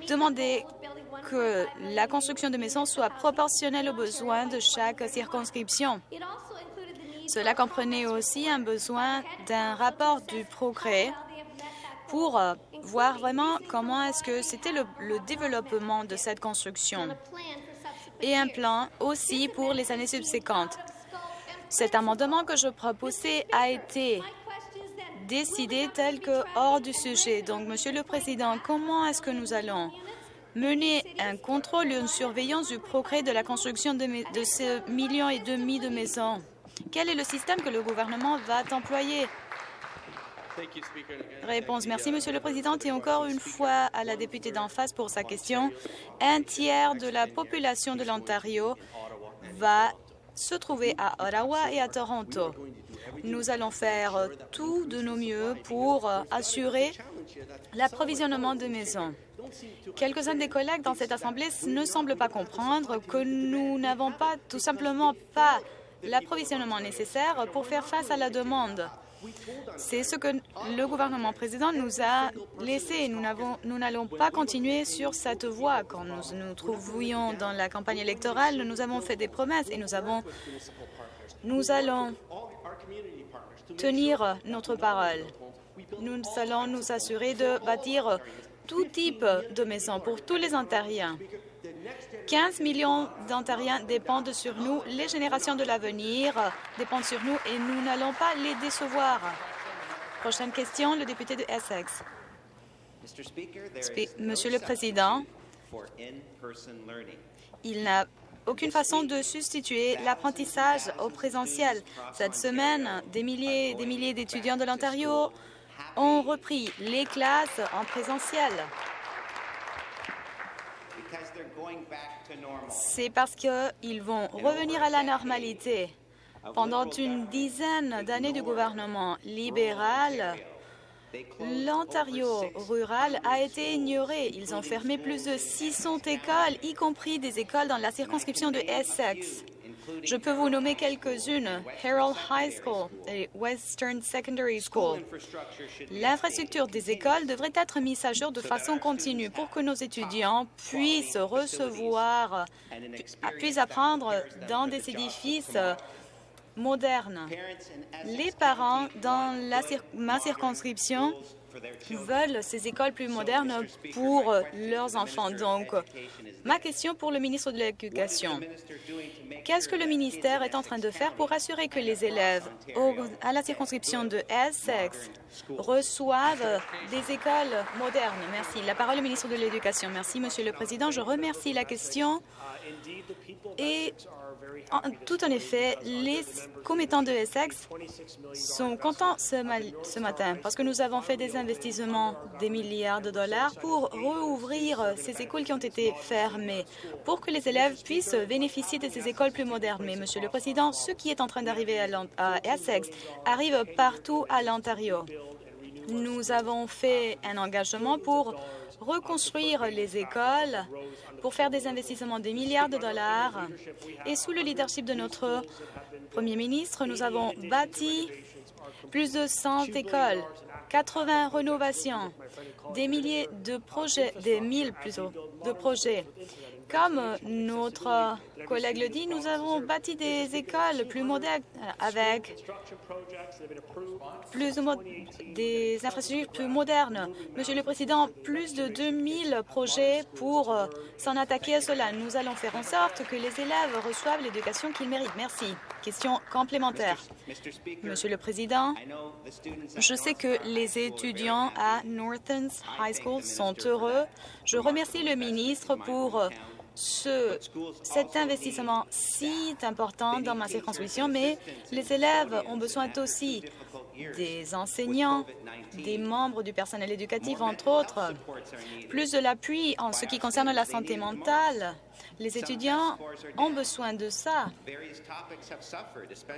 demandait que la construction de maisons soit proportionnelle aux besoins de chaque circonscription. Cela comprenait aussi un besoin d'un rapport du progrès pour euh, voir vraiment comment est-ce que c'était le, le développement de cette construction et un plan aussi pour les années subséquentes. Cet amendement que je proposais a été décidé tel que hors du sujet. Donc, Monsieur le Président, comment est-ce que nous allons mener un contrôle une surveillance du progrès de la construction de, de ce million et demi de maisons? Quel est le système que le gouvernement va employer? Réponse. Merci, Monsieur le Président. Et encore une fois à la députée d'en face pour sa question. Un tiers de la population de l'Ontario va se trouver à Ottawa et à Toronto. Nous allons faire euh, tout de nos mieux pour euh, assurer l'approvisionnement de maisons. Quelques-uns des collègues dans cette Assemblée ne semblent pas comprendre que nous n'avons pas tout simplement pas l'approvisionnement nécessaire pour faire face à la demande. C'est ce que le gouvernement président nous a laissé. Nous n'allons pas continuer sur cette voie. Quand nous nous trouvions dans la campagne électorale, nous avons fait des promesses et nous avons, nous allons tenir notre parole. Nous allons nous assurer de bâtir tout type de maisons pour tous les Ontariens. 15 millions d'Ontariens dépendent sur nous. Les générations de l'avenir dépendent sur nous et nous n'allons pas les décevoir. Prochaine question, le député de Essex. Monsieur le Président, il n'a aucune façon de substituer l'apprentissage au présentiel. Cette semaine, des milliers et des milliers d'étudiants de l'Ontario ont repris les classes en présentiel. C'est parce qu'ils vont revenir à la normalité. Pendant une dizaine d'années du gouvernement libéral, l'Ontario rural a été ignoré. Ils ont fermé plus de 600 écoles, y compris des écoles dans la circonscription de Essex. Je peux vous nommer quelques-unes. Harold High School et Western Secondary School. L'infrastructure des écoles devrait être mise à jour de façon continue pour que nos étudiants puissent recevoir, puissent apprendre dans des édifices Les parents dans ma circonscription veulent ces écoles plus modernes pour leurs enfants. Donc, ma question pour le ministre de l'Éducation. Qu'est-ce que le ministère est en train de faire pour assurer que les élèves à la circonscription de Essex reçoivent des écoles modernes? Merci. La parole au ministre de l'Éducation. Merci, Monsieur le Président. Je remercie la question. Et tout en effet, les commettants de Essex sont contents ce, matin parce que nous avons fait des investissements des milliards de dollars pour rouvrir ces écoles qui ont été fermées, pour que les élèves puissent bénéficier de ces écoles plus modernes. Mais, Monsieur le Président, ce qui est en train d'arriver à, à Essex arrive partout à l'Ontario. Nous avons fait un engagement pour reconstruire les écoles, pour faire des investissements de milliards de dollars. Et sous le leadership de notre Premier ministre, nous avons bâti plus de 100 écoles. 80 rénovations, des milliers de projets, des mille plutôt, de projets. Comme notre collègue le dit, nous avons bâti des écoles plus modernes avec plus des infrastructures plus modernes. Monsieur le Président, plus de 2000 projets pour s'en attaquer à cela. Nous allons faire en sorte que les élèves reçoivent l'éducation qu'ils méritent. Merci. Question complémentaire. Monsieur le Président, je sais que les étudiants à Northern High School sont heureux. Je remercie le ministre pour ce, cet investissement si important dans ma circonscription, mais les élèves ont besoin aussi des enseignants, des membres du personnel éducatif, entre autres, plus de l'appui en ce qui concerne la santé mentale. Les étudiants ont besoin de ça.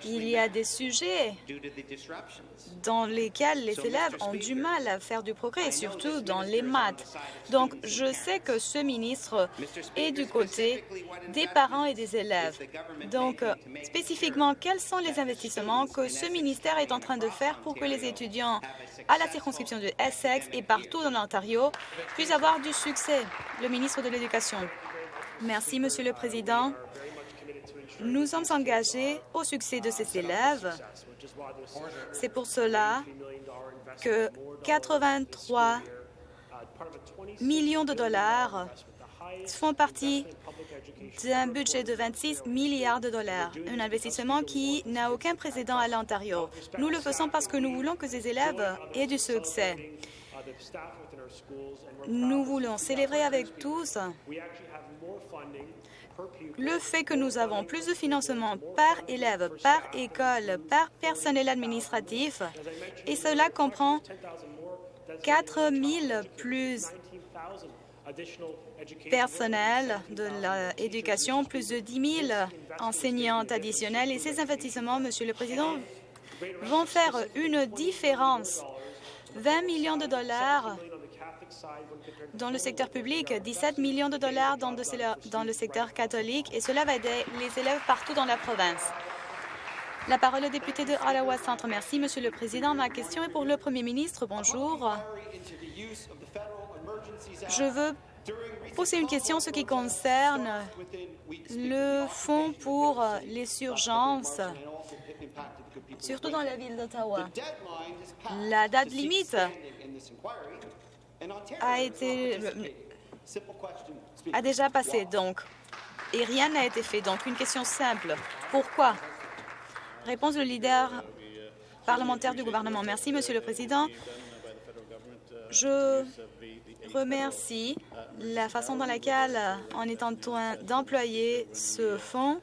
Il y a des sujets dans lesquels les élèves ont du mal à faire du progrès, surtout dans les maths. Donc, je sais que ce ministre est du côté des parents et des élèves. Donc, euh, spécifiquement, quels sont les investissements que ce ministère est en train de faire pour que les étudiants à la circonscription de Essex et partout dans l'Ontario puissent avoir du succès? Le ministre de l'Éducation. Merci, Monsieur le Président. Nous sommes engagés au succès de ces élèves. C'est pour cela que 83 millions de dollars font partie d'un budget de 26 milliards de dollars, un investissement qui n'a aucun précédent à l'Ontario. Nous le faisons parce que nous voulons que ces élèves aient du succès. Nous voulons célébrer avec tous le fait que nous avons plus de financement par élève, par école, par personnel administratif, et cela comprend 4 000 plus personnel de l'éducation, plus de 10 000 enseignants additionnels. Et ces investissements, Monsieur le Président, vont faire une différence. 20 millions de dollars dans le secteur public, 17 millions de dollars dans, le secteur catholique, et cela va aider les élèves partout dans la province. La parole au député de Ottawa Centre. Merci, Monsieur le Président. Ma question est pour le Premier ministre. Bonjour. Je veux poser une question ce qui concerne le fonds pour les urgences, surtout dans la ville d'Ottawa. La date limite a été a déjà passé, donc, et rien n'a été fait. Donc, une question simple. Pourquoi? Réponse du leader parlementaire du gouvernement. Merci, Monsieur le Président. Je remercie la façon dans laquelle en train d'employer ce fonds.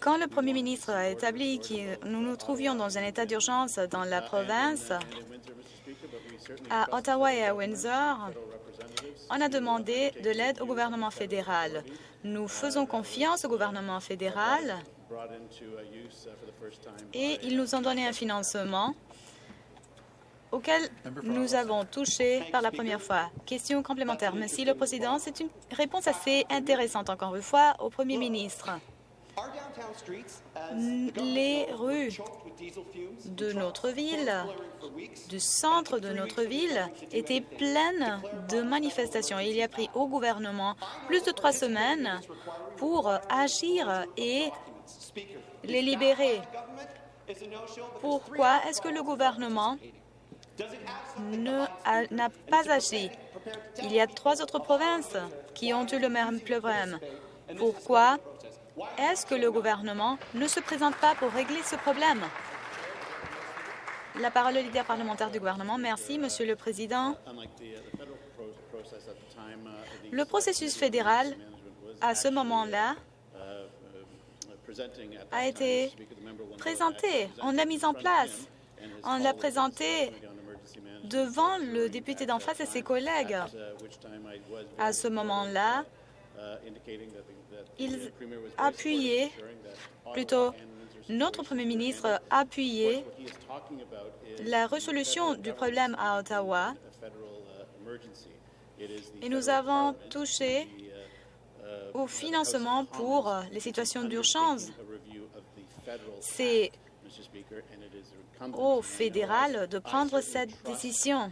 Quand le Premier ministre a établi que nous nous trouvions dans un état d'urgence dans la province, à Ottawa et à Windsor, on a demandé de l'aide au gouvernement fédéral. Nous faisons confiance au gouvernement fédéral et ils nous ont donné un financement auquel nous avons touché par la première fois. Question complémentaire. Merci, le Président. C'est une réponse assez intéressante, encore une fois, au Premier ministre. Les rues de notre ville, du centre de notre ville, étaient pleines de manifestations. Il y a pris au gouvernement plus de trois semaines pour agir et les libérer. Pourquoi est-ce que le gouvernement n'a pas agi? Il y a trois autres provinces qui ont eu le même problème. Pourquoi est-ce que le gouvernement ne se présente pas pour régler ce problème? La parole au leader parlementaire du gouvernement. Merci, Monsieur le Président. Le processus fédéral, à ce moment-là, a été présenté. On l'a mis en place. On l'a présenté devant le député d'en face et ses collègues. À ce moment-là, ils appuyaient, plutôt notre Premier ministre appuyait la résolution du problème à Ottawa et nous avons touché au financement pour les situations d'urgence. C'est au fédéral de prendre cette décision.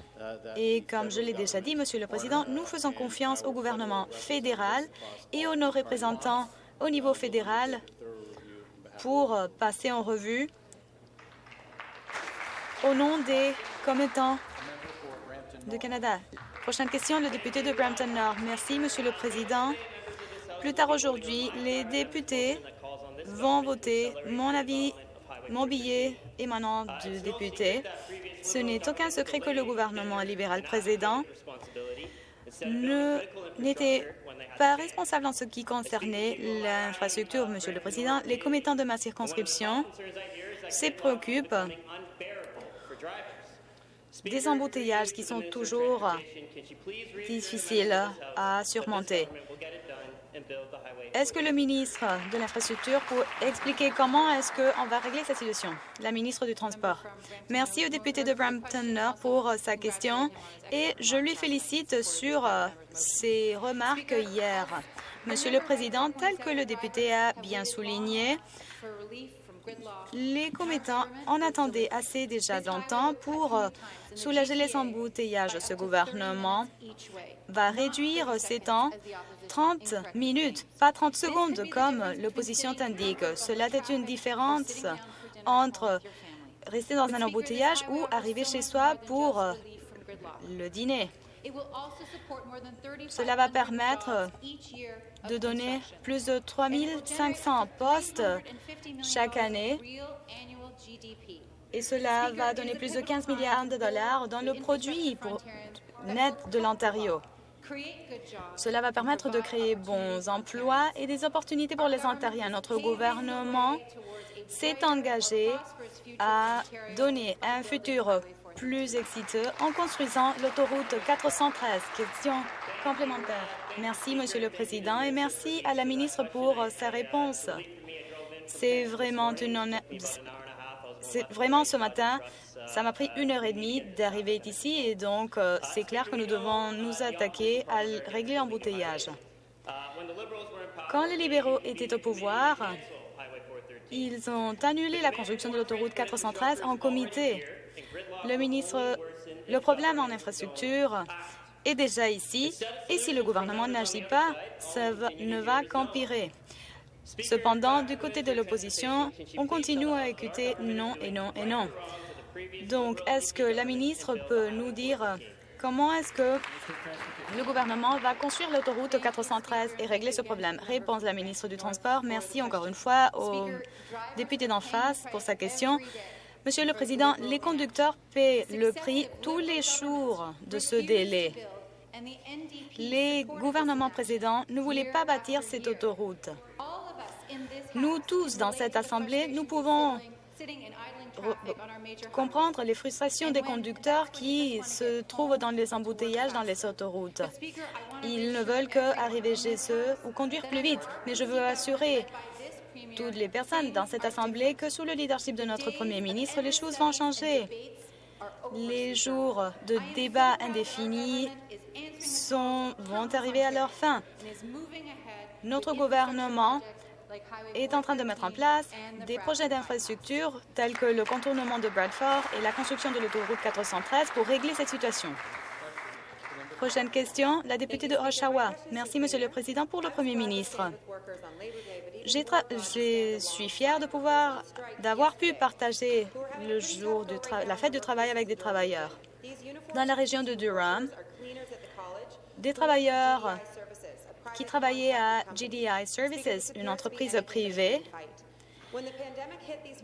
Et comme je l'ai déjà dit, Monsieur le Président, nous faisons confiance au gouvernement fédéral et aux nos représentants au niveau fédéral pour passer en revue au nom des commettants de Canada. Prochaine question, le député de Brampton Nord. Merci, Monsieur le Président. Plus tard aujourd'hui, les députés vont voter mon avis, mon billet émanant du député. Ce n'est aucun secret que le gouvernement libéral précédent n'était pas responsable en ce qui concernait l'infrastructure, Monsieur le Président. Les commettants de ma circonscription se préoccupent des embouteillages qui sont toujours difficiles à surmonter. Est-ce que le ministre de l'Infrastructure peut expliquer comment est-ce qu'on va régler cette situation? La ministre du Transport. Merci au député de Brampton Nord pour sa question et je lui félicite sur ses remarques hier. Monsieur le Président, tel que le député a bien souligné, les commettants en attendaient assez déjà longtemps pour soulager les embouteillages. Ce gouvernement va réduire ces temps 30 minutes, pas 30 secondes comme l'opposition t'indique. Cela est une différence entre rester dans un embouteillage ou arriver chez soi pour le dîner. Cela va permettre de donner plus de 3 500 postes chaque année et cela va donner plus de 15 milliards de dollars dans le produit net de l'Ontario. Cela va permettre de créer bons emplois et des opportunités pour les Ontariens. Notre gouvernement s'est engagé à donner un futur plus exciteux en construisant l'autoroute 413. Question complémentaire. Merci, Monsieur le Président, et merci à la ministre pour sa réponse. C'est vraiment c'est vraiment ce matin, ça m'a pris une heure et demie d'arriver ici et donc euh, c'est clair que nous devons nous attaquer à régler l'embouteillage. Quand les libéraux étaient au pouvoir, ils ont annulé la construction de l'autoroute 413 en comité. Le ministre, le problème en infrastructure est déjà ici et si le gouvernement n'agit pas, ça ne va qu'empirer. Cependant, du côté de l'opposition, on continue à écouter non et non et non. Donc, est-ce que la ministre peut nous dire comment est-ce que le gouvernement va construire l'autoroute 413 et régler ce problème? Réponse de la ministre du Transport. Merci encore une fois au député d'en face pour sa question. Monsieur le Président, les conducteurs paient le prix tous les jours de ce délai. Les gouvernements précédents ne voulaient pas bâtir cette autoroute. Nous tous, dans cette Assemblée, nous pouvons comprendre les frustrations des conducteurs qui se trouvent dans les embouteillages dans les autoroutes. Ils ne veulent qu'arriver chez eux ou conduire plus vite, mais je veux assurer toutes les personnes dans cette Assemblée que sous le leadership de notre Premier ministre, les choses vont changer. Les jours de débat indéfinis sont, vont arriver à leur fin. Notre gouvernement est en train de mettre en place des projets d'infrastructure tels que le contournement de Bradford et la construction de l'autoroute 413 pour régler cette situation. Prochaine question, la députée de Oshawa. Merci, Monsieur le Président, pour le Premier ministre. Je suis fière d'avoir pu partager le jour de la fête du travail avec des travailleurs. Dans la région de Durham, des travailleurs qui travaillaient à GDI Services, une entreprise privée,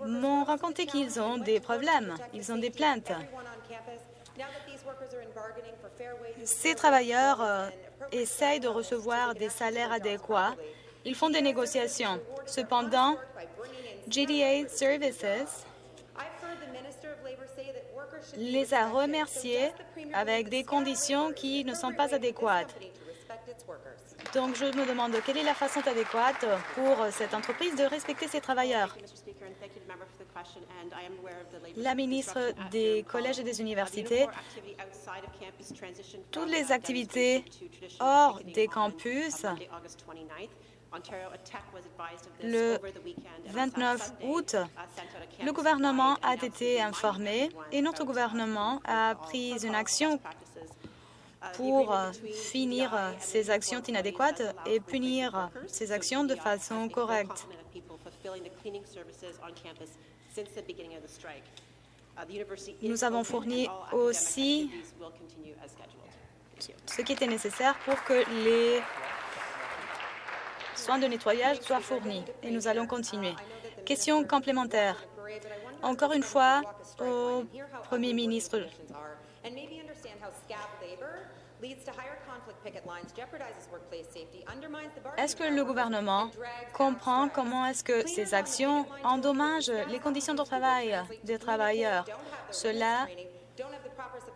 m'ont raconté qu'ils ont des problèmes, ils ont des plaintes. Ces travailleurs euh, essayent de recevoir des salaires adéquats. Ils font des négociations. Cependant, GDA Services les a remerciés avec des conditions qui ne sont pas adéquates. Donc, je me demande quelle est la façon adéquate pour cette entreprise de respecter ses travailleurs? La ministre des collèges et des universités, toutes les activités hors des campus Le 29 août, le gouvernement a été informé et notre gouvernement a pris une action pour finir ces actions inadéquates et punir ces actions de façon correcte. Nous avons fourni aussi ce qui était nécessaire pour que les soins de nettoyage soient fournis et nous allons continuer. Question complémentaire. Encore une fois, au Premier ministre, est-ce que le gouvernement comprend comment est-ce que ces actions endommagent les conditions de travail des travailleurs? Cela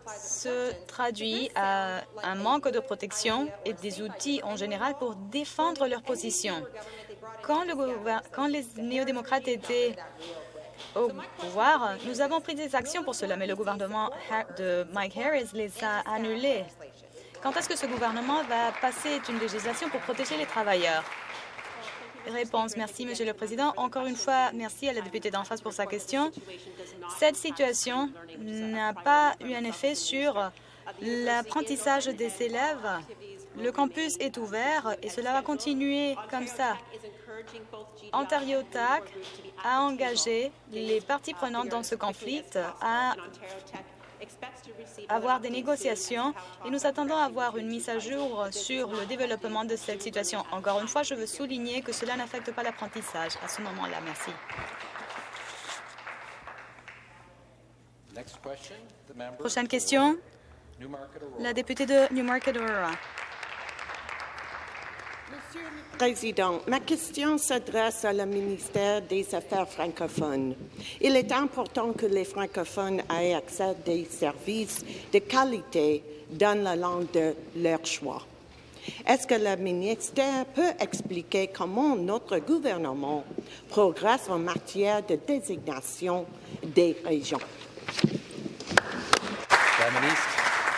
se traduit à un manque de protection et des outils en général pour défendre leur position. Quand, le quand les néo-démocrates étaient au pouvoir, nous avons pris des actions pour cela, mais le gouvernement de Mike Harris les a annulées. Quand est-ce que ce gouvernement va passer une législation pour protéger les travailleurs? Réponse. Merci, Monsieur le Président. Encore une fois, merci à la députée d'en face pour sa question. Cette situation n'a pas eu un effet sur l'apprentissage des élèves. Le campus est ouvert et cela va continuer comme ça. Ontario TAC a engagé les parties prenantes dans ce conflit à avoir des négociations et nous attendons à avoir une mise à jour sur le développement de cette situation. Encore une fois, je veux souligner que cela n'affecte pas l'apprentissage à ce moment-là. Merci. Prochaine question, la députée de Newmarket-Aurora. Monsieur le Président, ma question s'adresse à ministère des Affaires francophones. Il est important que les francophones aient accès à des services de qualité dans la langue de leur choix. Est-ce que le ministère peut expliquer comment notre gouvernement progresse en matière de désignation des régions? La ministre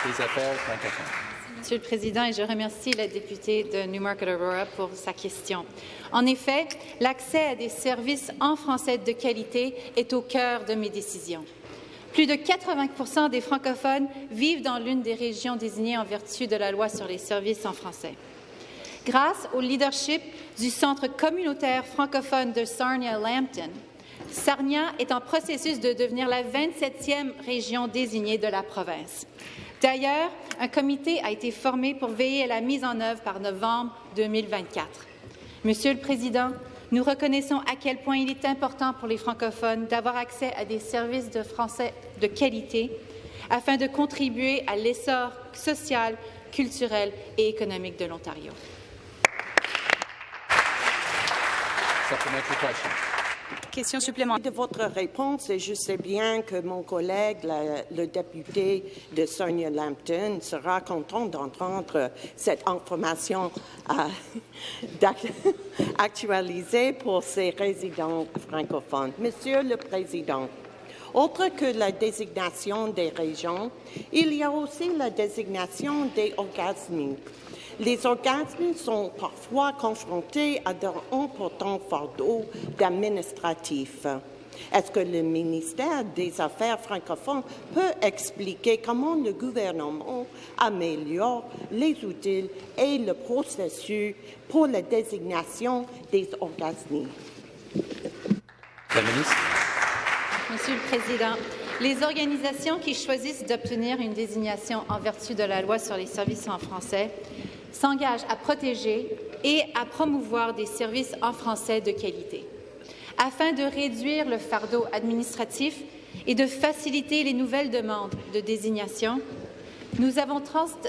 des Affaires francophones. Monsieur le Président, je remercie la députée de Newmarket-Aurora pour sa question. En effet, l'accès à des services en français de qualité est au cœur de mes décisions. Plus de 80% des francophones vivent dans l'une des régions désignées en vertu de la loi sur les services en français. Grâce au leadership du Centre communautaire francophone de Sarnia-Lambton, Sarnia est en processus de devenir la 27e région désignée de la province. D'ailleurs, un comité a été formé pour veiller à la mise en œuvre par novembre 2024. Monsieur le Président, nous reconnaissons à quel point il est important pour les francophones d'avoir accès à des services de français de qualité afin de contribuer à l'essor social, culturel et économique de l'Ontario. Supplémentaire. De votre réponse, et je sais bien que mon collègue, le député de Sonia Lampton, sera content d'entendre cette information euh, actualisée pour ses résidents francophones. Monsieur le Président, autre que la désignation des régions, il y a aussi la désignation des orgasmes les organismes sont parfois confrontés à d'importants fardeaux administratifs. Est-ce que le ministère des Affaires francophones peut expliquer comment le gouvernement améliore les outils et le processus pour la désignation des organismes? Monsieur le Président, les organisations qui choisissent d'obtenir une désignation en vertu de la loi sur les services en français s'engage à protéger et à promouvoir des services en français de qualité. Afin de réduire le fardeau administratif et de faciliter les nouvelles demandes de désignation, nous avons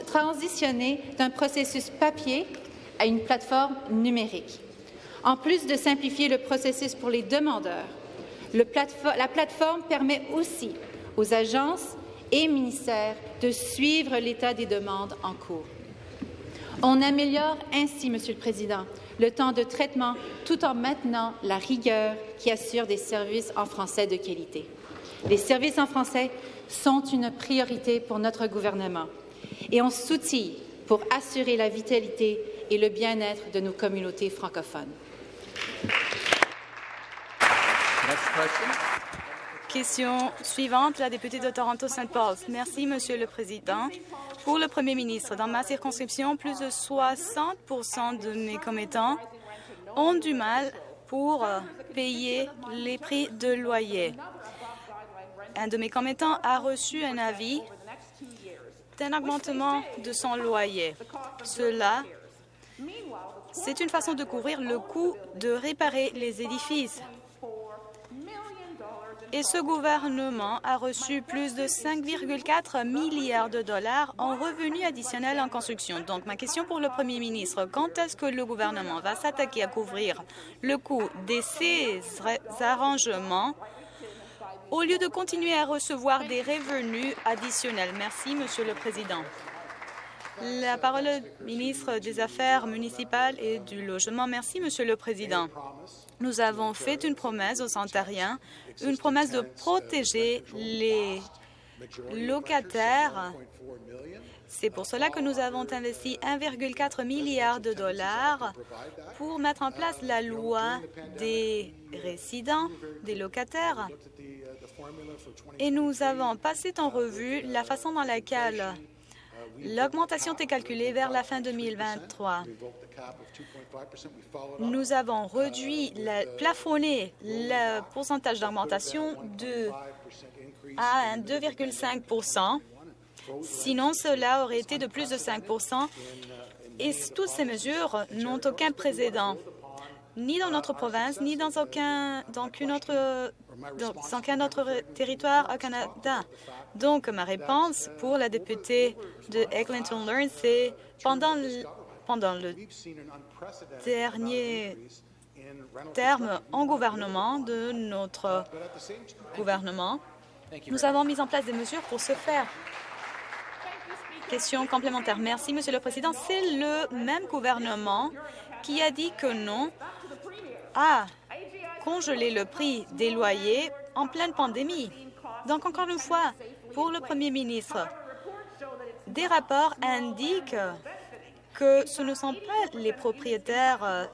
transitionné d'un processus papier à une plateforme numérique. En plus de simplifier le processus pour les demandeurs, la plateforme permet aussi aux agences et ministères de suivre l'état des demandes en cours. On améliore ainsi, Monsieur le Président, le temps de traitement tout en maintenant la rigueur qui assure des services en français de qualité. Les services en français sont une priorité pour notre gouvernement et on s'outille pour assurer la vitalité et le bien-être de nos communautés francophones. Question suivante, la députée de Toronto-Saint Paul. Merci, Monsieur le Président. Pour le Premier ministre, dans ma circonscription, plus de 60 de mes commettants ont du mal pour euh, payer les prix de loyer. Un de mes commettants a reçu un avis d'un augmentement de son loyer. Cela, c'est une façon de couvrir le coût de réparer les édifices et ce gouvernement a reçu plus de 5,4 milliards de dollars en revenus additionnels en construction. Donc, ma question pour le premier ministre, quand est-ce que le gouvernement va s'attaquer à couvrir le coût de ces arrangements au lieu de continuer à recevoir des revenus additionnels? Merci, Monsieur le Président. La parole au ministre des Affaires municipales et du Logement. Merci, Monsieur le Président. Nous avons fait une promesse aux Ontariens, une promesse de protéger les locataires. C'est pour cela que nous avons investi 1,4 milliard de dollars pour mettre en place la loi des résidents, des locataires. Et nous avons passé en revue la façon dans laquelle L'augmentation est calculée vers la fin 2023. Nous avons réduit, plafonné le pourcentage d'augmentation de à 2,5% Sinon, cela aurait été de plus de 5% et toutes ces mesures n'ont aucun précédent, ni dans notre province, ni dans aucun, dans autre, dans aucun autre territoire au Canada. Donc, ma réponse pour la députée de Eglinton Learn, c'est pendant pendant le dernier terme en gouvernement de notre gouvernement, nous avons mis en place des mesures pour ce faire. Question complémentaire. Merci, Monsieur le Président. C'est le même gouvernement qui a dit que non à congeler le prix des loyers en pleine pandémie. Donc, encore une fois, pour le Premier ministre, des rapports indiquent que ce ne sont pas les propriétaires euh,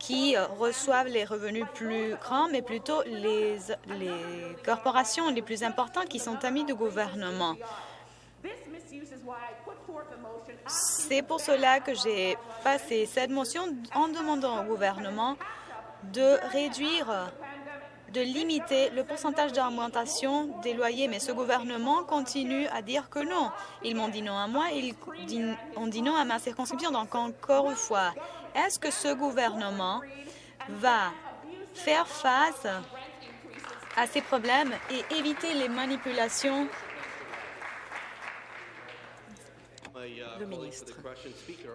qui reçoivent les revenus plus grands, mais plutôt les, les corporations les plus importantes qui sont amis du gouvernement. C'est pour cela que j'ai passé cette motion en demandant au gouvernement de réduire de limiter le pourcentage d'augmentation des loyers, mais ce gouvernement continue à dire que non. Ils m'ont dit non à moi, ils ont dit non à ma circonscription. Donc, encore une fois, est-ce que ce gouvernement va faire face à ces problèmes et éviter les manipulations Le ministre.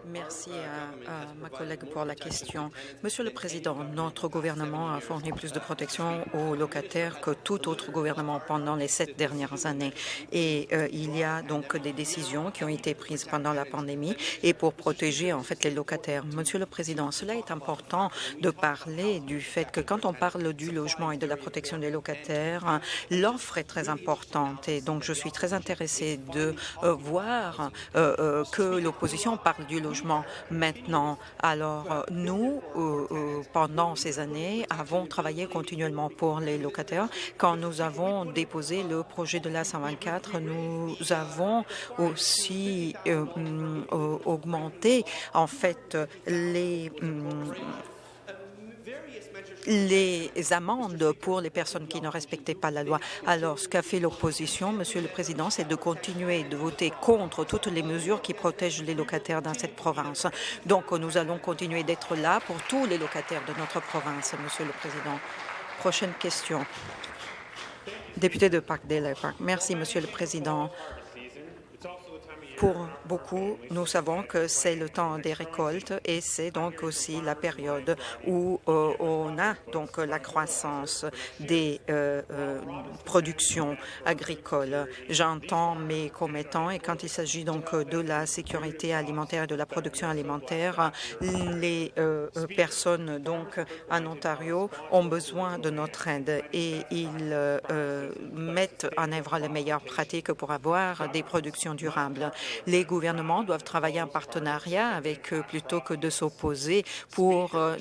Merci à, ma collègue pour la question. Monsieur le Président, notre gouvernement a fourni plus de protection aux locataires que tout autre gouvernement pendant les sept dernières années. Et euh, il y a donc des décisions qui ont été prises pendant la pandémie et pour protéger en fait les locataires. Monsieur le Président, cela est important de parler du fait que quand on parle du logement et de la protection des locataires, l'offre est très importante et donc je suis très intéressée de euh, voir euh, euh, que l'opposition parle du logement maintenant. Alors, euh, nous, euh, pendant ces années, avons travaillé continuellement pour les locataires. Quand nous avons déposé le projet de la 124, nous avons aussi mm, augmenté, en fait, les mm, les amendes pour les personnes qui ne respectaient pas la loi. Alors, ce qu'a fait l'opposition, Monsieur le Président, c'est de continuer de voter contre toutes les mesures qui protègent les locataires dans cette province. Donc, nous allons continuer d'être là pour tous les locataires de notre province, Monsieur le Président. Prochaine question. Député de Parkdale Park. Merci, Monsieur le Président. Pour beaucoup, nous savons que c'est le temps des récoltes et c'est donc aussi la période où euh, on a donc la croissance des euh, euh, productions agricoles. J'entends mes commettants et quand il s'agit donc de la sécurité alimentaire et de la production alimentaire, les personnes donc en Ontario ont besoin de notre aide et ils mettent en œuvre les meilleures pratiques pour avoir des productions durables. Les gouvernements doivent travailler en partenariat avec eux plutôt que de s'opposer pour euh,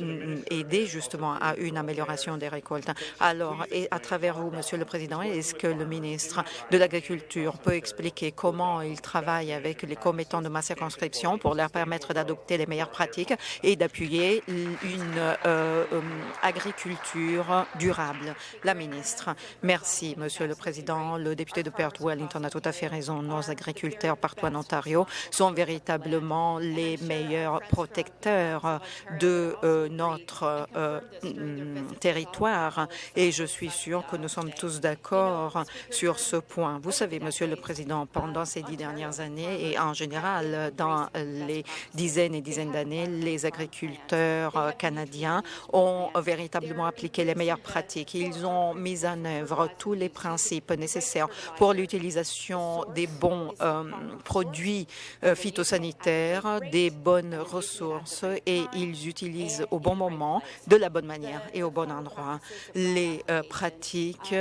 aider justement à une amélioration des récoltes. Alors, à travers vous, Monsieur le Président, est-ce que le ministre de l'Agriculture peut expliquer comment il travaille avec les commettants de ma circonscription pour leur permettre d'adopter les meilleures pratiques et d'appuyer une euh, euh, agriculture durable? La ministre. Merci, Monsieur le Président. Le député de Perth Wellington a tout à fait raison. Nos agriculteurs partout en Sont véritablement les meilleurs protecteurs de euh, notre euh, mm, territoire et je suis sûre que nous sommes tous d'accord sur ce point. Vous savez, Monsieur le Président, pendant ces dix dernières années et en général dans les dizaines et dizaines d'années, les agriculteurs euh, canadiens ont véritablement appliqué les meilleures pratiques. Ils ont mis en œuvre tous les principes nécessaires pour l'utilisation des bons produits phytosanitaires, des bonnes ressources et ils utilisent au bon moment, de la bonne manière et au bon endroit. Les euh, pratiques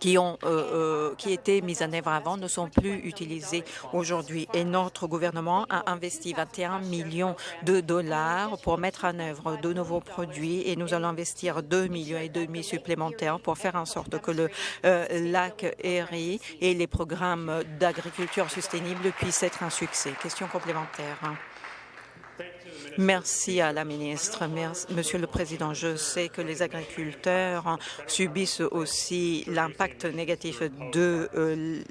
qui ont euh, euh, qui étaient mises en œuvre avant ne sont plus utilisées aujourd'hui. Et notre gouvernement a investi 21 millions de dollars pour mettre en œuvre de nouveaux produits et nous allons investir 2 millions et demi supplémentaires pour faire en sorte que le lac Erie et les programmes d'agriculture sustainable puissent être un succès. Question complémentaire. Merci à la ministre. Monsieur le Président, je sais que les agriculteurs subissent aussi l'impact négatif de euh,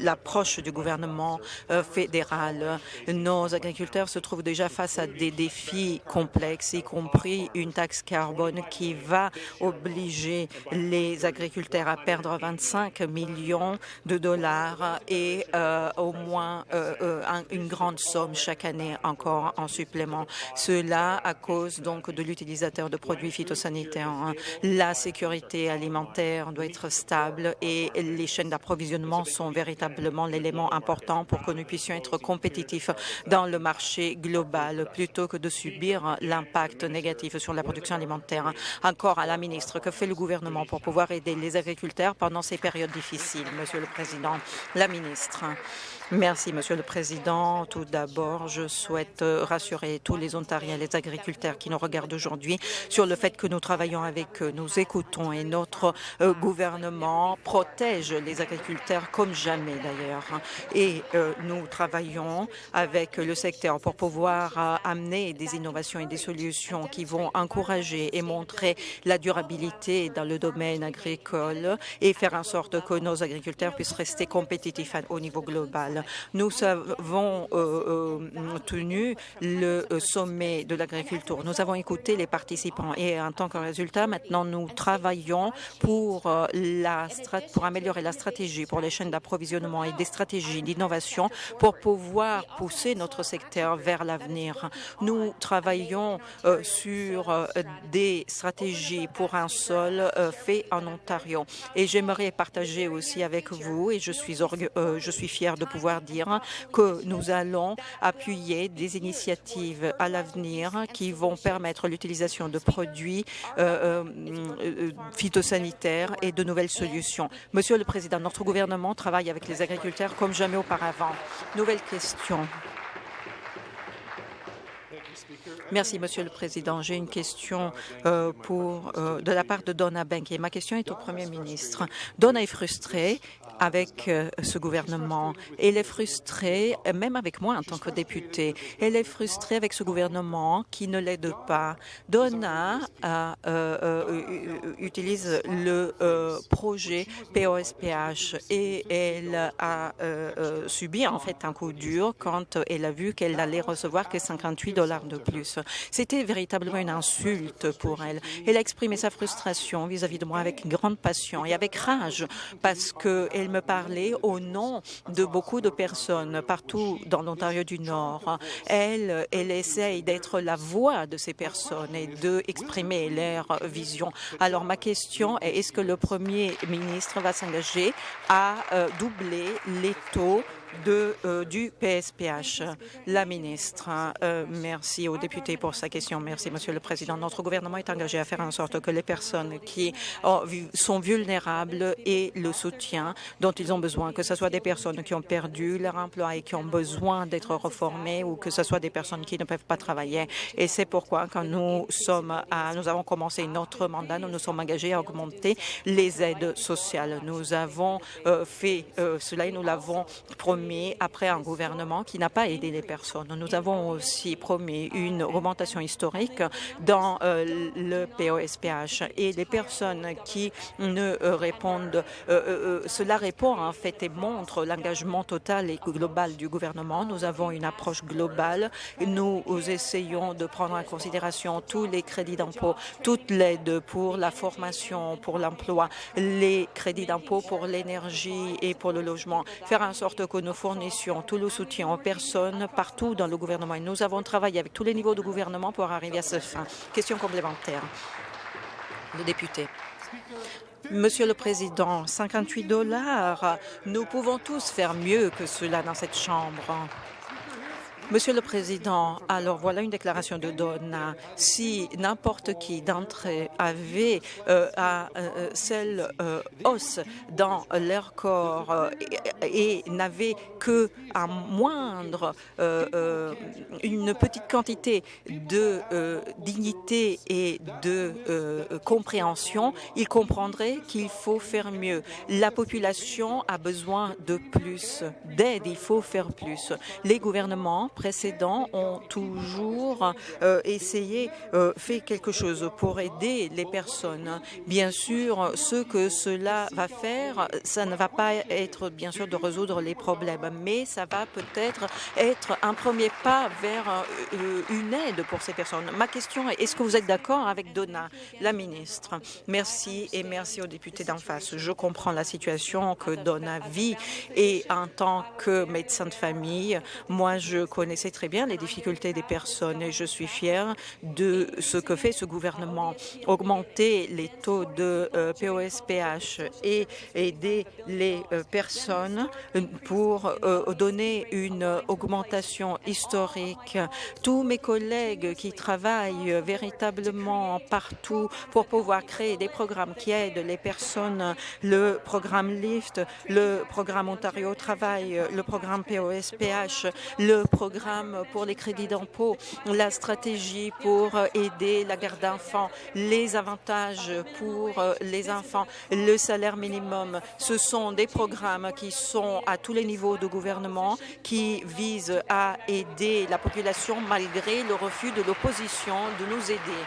l'approche du gouvernement euh, fédéral. Nos agriculteurs se trouvent déjà face à des défis complexes, y compris une taxe carbone qui va obliger les agriculteurs à perdre 25 millions de dollars et euh, au moins une grande somme chaque année encore en supplément. Cela à cause donc de l'utilisateur de produits phytosanitaires. Hein. La sécurité alimentaire doit être stable et les chaînes d'approvisionnement sont véritablement l'élément important pour que nous puissions être compétitifs dans le marché global plutôt que de subir l'impact négatif sur la production alimentaire. Encore à la ministre, que fait le gouvernement pour pouvoir aider les agriculteurs pendant ces périodes difficiles, Monsieur le Président? La ministre? Merci, Monsieur le Président. Tout d'abord, je souhaite rassurer tous les Ontariens les agriculteurs qui nous regardent aujourd'hui sur le fait que nous travaillons avec eux, nous écoutons et notre euh, gouvernement protège les agriculteurs comme jamais d'ailleurs. Et euh, nous travaillons avec le secteur pour pouvoir euh, amener des innovations et des solutions qui vont encourager et montrer la durabilité dans le domaine agricole et faire en sorte que nos agriculteurs puissent rester compétitifs au niveau global. Nous avons euh, euh, tenu le euh, sommet de l'agriculture. Nous avons écouté les participants et en tant que résultat, maintenant, nous travaillons pour, améliorer la stratégie pour les chaînes d'approvisionnement et des stratégies d'innovation pour pouvoir pousser notre secteur vers l'avenir. Nous travaillons sur des stratégies pour un sol fait en Ontario. Et j'aimerais partager aussi avec vous, et je suis, je suis fière de pouvoir dire que nous allons appuyer des initiatives à l'avenir qui vont permettre l'utilisation de produits euh, euh, euh, phytosanitaires et de nouvelles solutions. Monsieur le Président, notre gouvernement travaille avec les agriculteurs comme jamais auparavant. Nouvelle question. Merci, Monsieur le Président. J'ai une question de la part de Donna Bank et ma question est au Premier ministre. Donna est frustrée avec euh, ce gouvernement. Elle est frustrée, même avec moi en tant que députée. Elle est frustrée avec ce gouvernement qui ne l'aide pas. Donna euh, euh, utilise le projet POSPH et elle a subi en fait un coup dur quand elle a vu qu'elle allait recevoir que 58 dollars de plus. C'était véritablement une insulte pour elle. Elle a exprimé sa frustration vis-à-vis -vis de moi avec grande passion et avec rage parce qu'elle me parler au nom de beaucoup de personnes partout dans l'Ontario du Nord. Elle, elle essaye d'être la voix de ces personnes et d'exprimer leur vision. Alors ma question est, est-ce que le Premier ministre va s'engager à euh, doubler les taux de, euh, du PSPH. La ministre, euh, merci aux députés pour sa question. Merci, Monsieur le Président. Notre gouvernement est engagé à faire en sorte que les personnes qui sont vulnérables aient le soutien dont ils ont besoin, que ce soit des personnes qui ont perdu leur emploi et qui ont besoin d'être reformées ou que ce soit des personnes qui ne peuvent pas travailler. Et c'est pourquoi, quand nous sommes à, nous avons commencé notre mandat, nous nous sommes engagés à augmenter les aides sociales. Nous avons euh, fait cela et nous l'avons promis après un gouvernement qui n'a pas aidé les personnes. Nous avons aussi promis une augmentation historique dans euh, le POSPH et les personnes qui ne répondent, euh, euh, cela répond en fait et montre l'engagement total et global du gouvernement. Nous avons une approche globale. Nous essayons de prendre en considération tous les crédits d'impôt, toute l'aide pour la formation, pour l'emploi, les crédits d'impôt pour l'énergie et pour le logement, faire en sorte que nous fournissions tout le soutien aux personnes partout dans le gouvernement. Et nous avons travaillé avec tous les niveaux de gouvernement pour arriver à cette fin. Question complémentaire. Le député. Monsieur le Président, 58 dollars, nous pouvons tous faire mieux que cela dans cette Chambre. Monsieur le Président, alors voilà une déclaration de Donna. Si n'importe qui d'entre eux avait euh, euh, celle euh, os dans leur corps euh, et, n'avait que moindre, une petite quantité de dignité et de compréhension, ils comprendraient qu'il faut faire mieux. La population a besoin de plus d'aide, il faut faire plus. Les gouvernements ont toujours euh, essayé, euh, fait quelque chose pour aider les personnes. Bien sûr, ce que cela va faire, ça ne va pas être, bien sûr, de résoudre les problèmes, mais ça va peut-être être un premier pas vers euh, une aide pour ces personnes. Ma question est, est-ce que vous êtes d'accord avec Donna, la ministre? Merci et merci aux députés d'en face. Je comprends la situation que Donna vit et en tant que médecin de famille, moi, je connais connaissez très bien les difficultés des personnes et je suis fière de ce que fait ce gouvernement. Augmenter les taux de euh, POSPH et aider les euh, personnes pour euh, donner une augmentation historique. Tous mes collègues qui travaillent véritablement partout pour pouvoir créer des programmes qui aident les personnes, le programme LIFT, le programme Ontario Travail, le programme POSPH, le programme pour les crédits d'impôt, la stratégie pour aider la garde d'enfants, les avantages pour les enfants, le salaire minimum. Ce sont des programmes qui sont à tous les niveaux de gouvernement qui visent à aider la population malgré le refus de l'opposition de nous aider.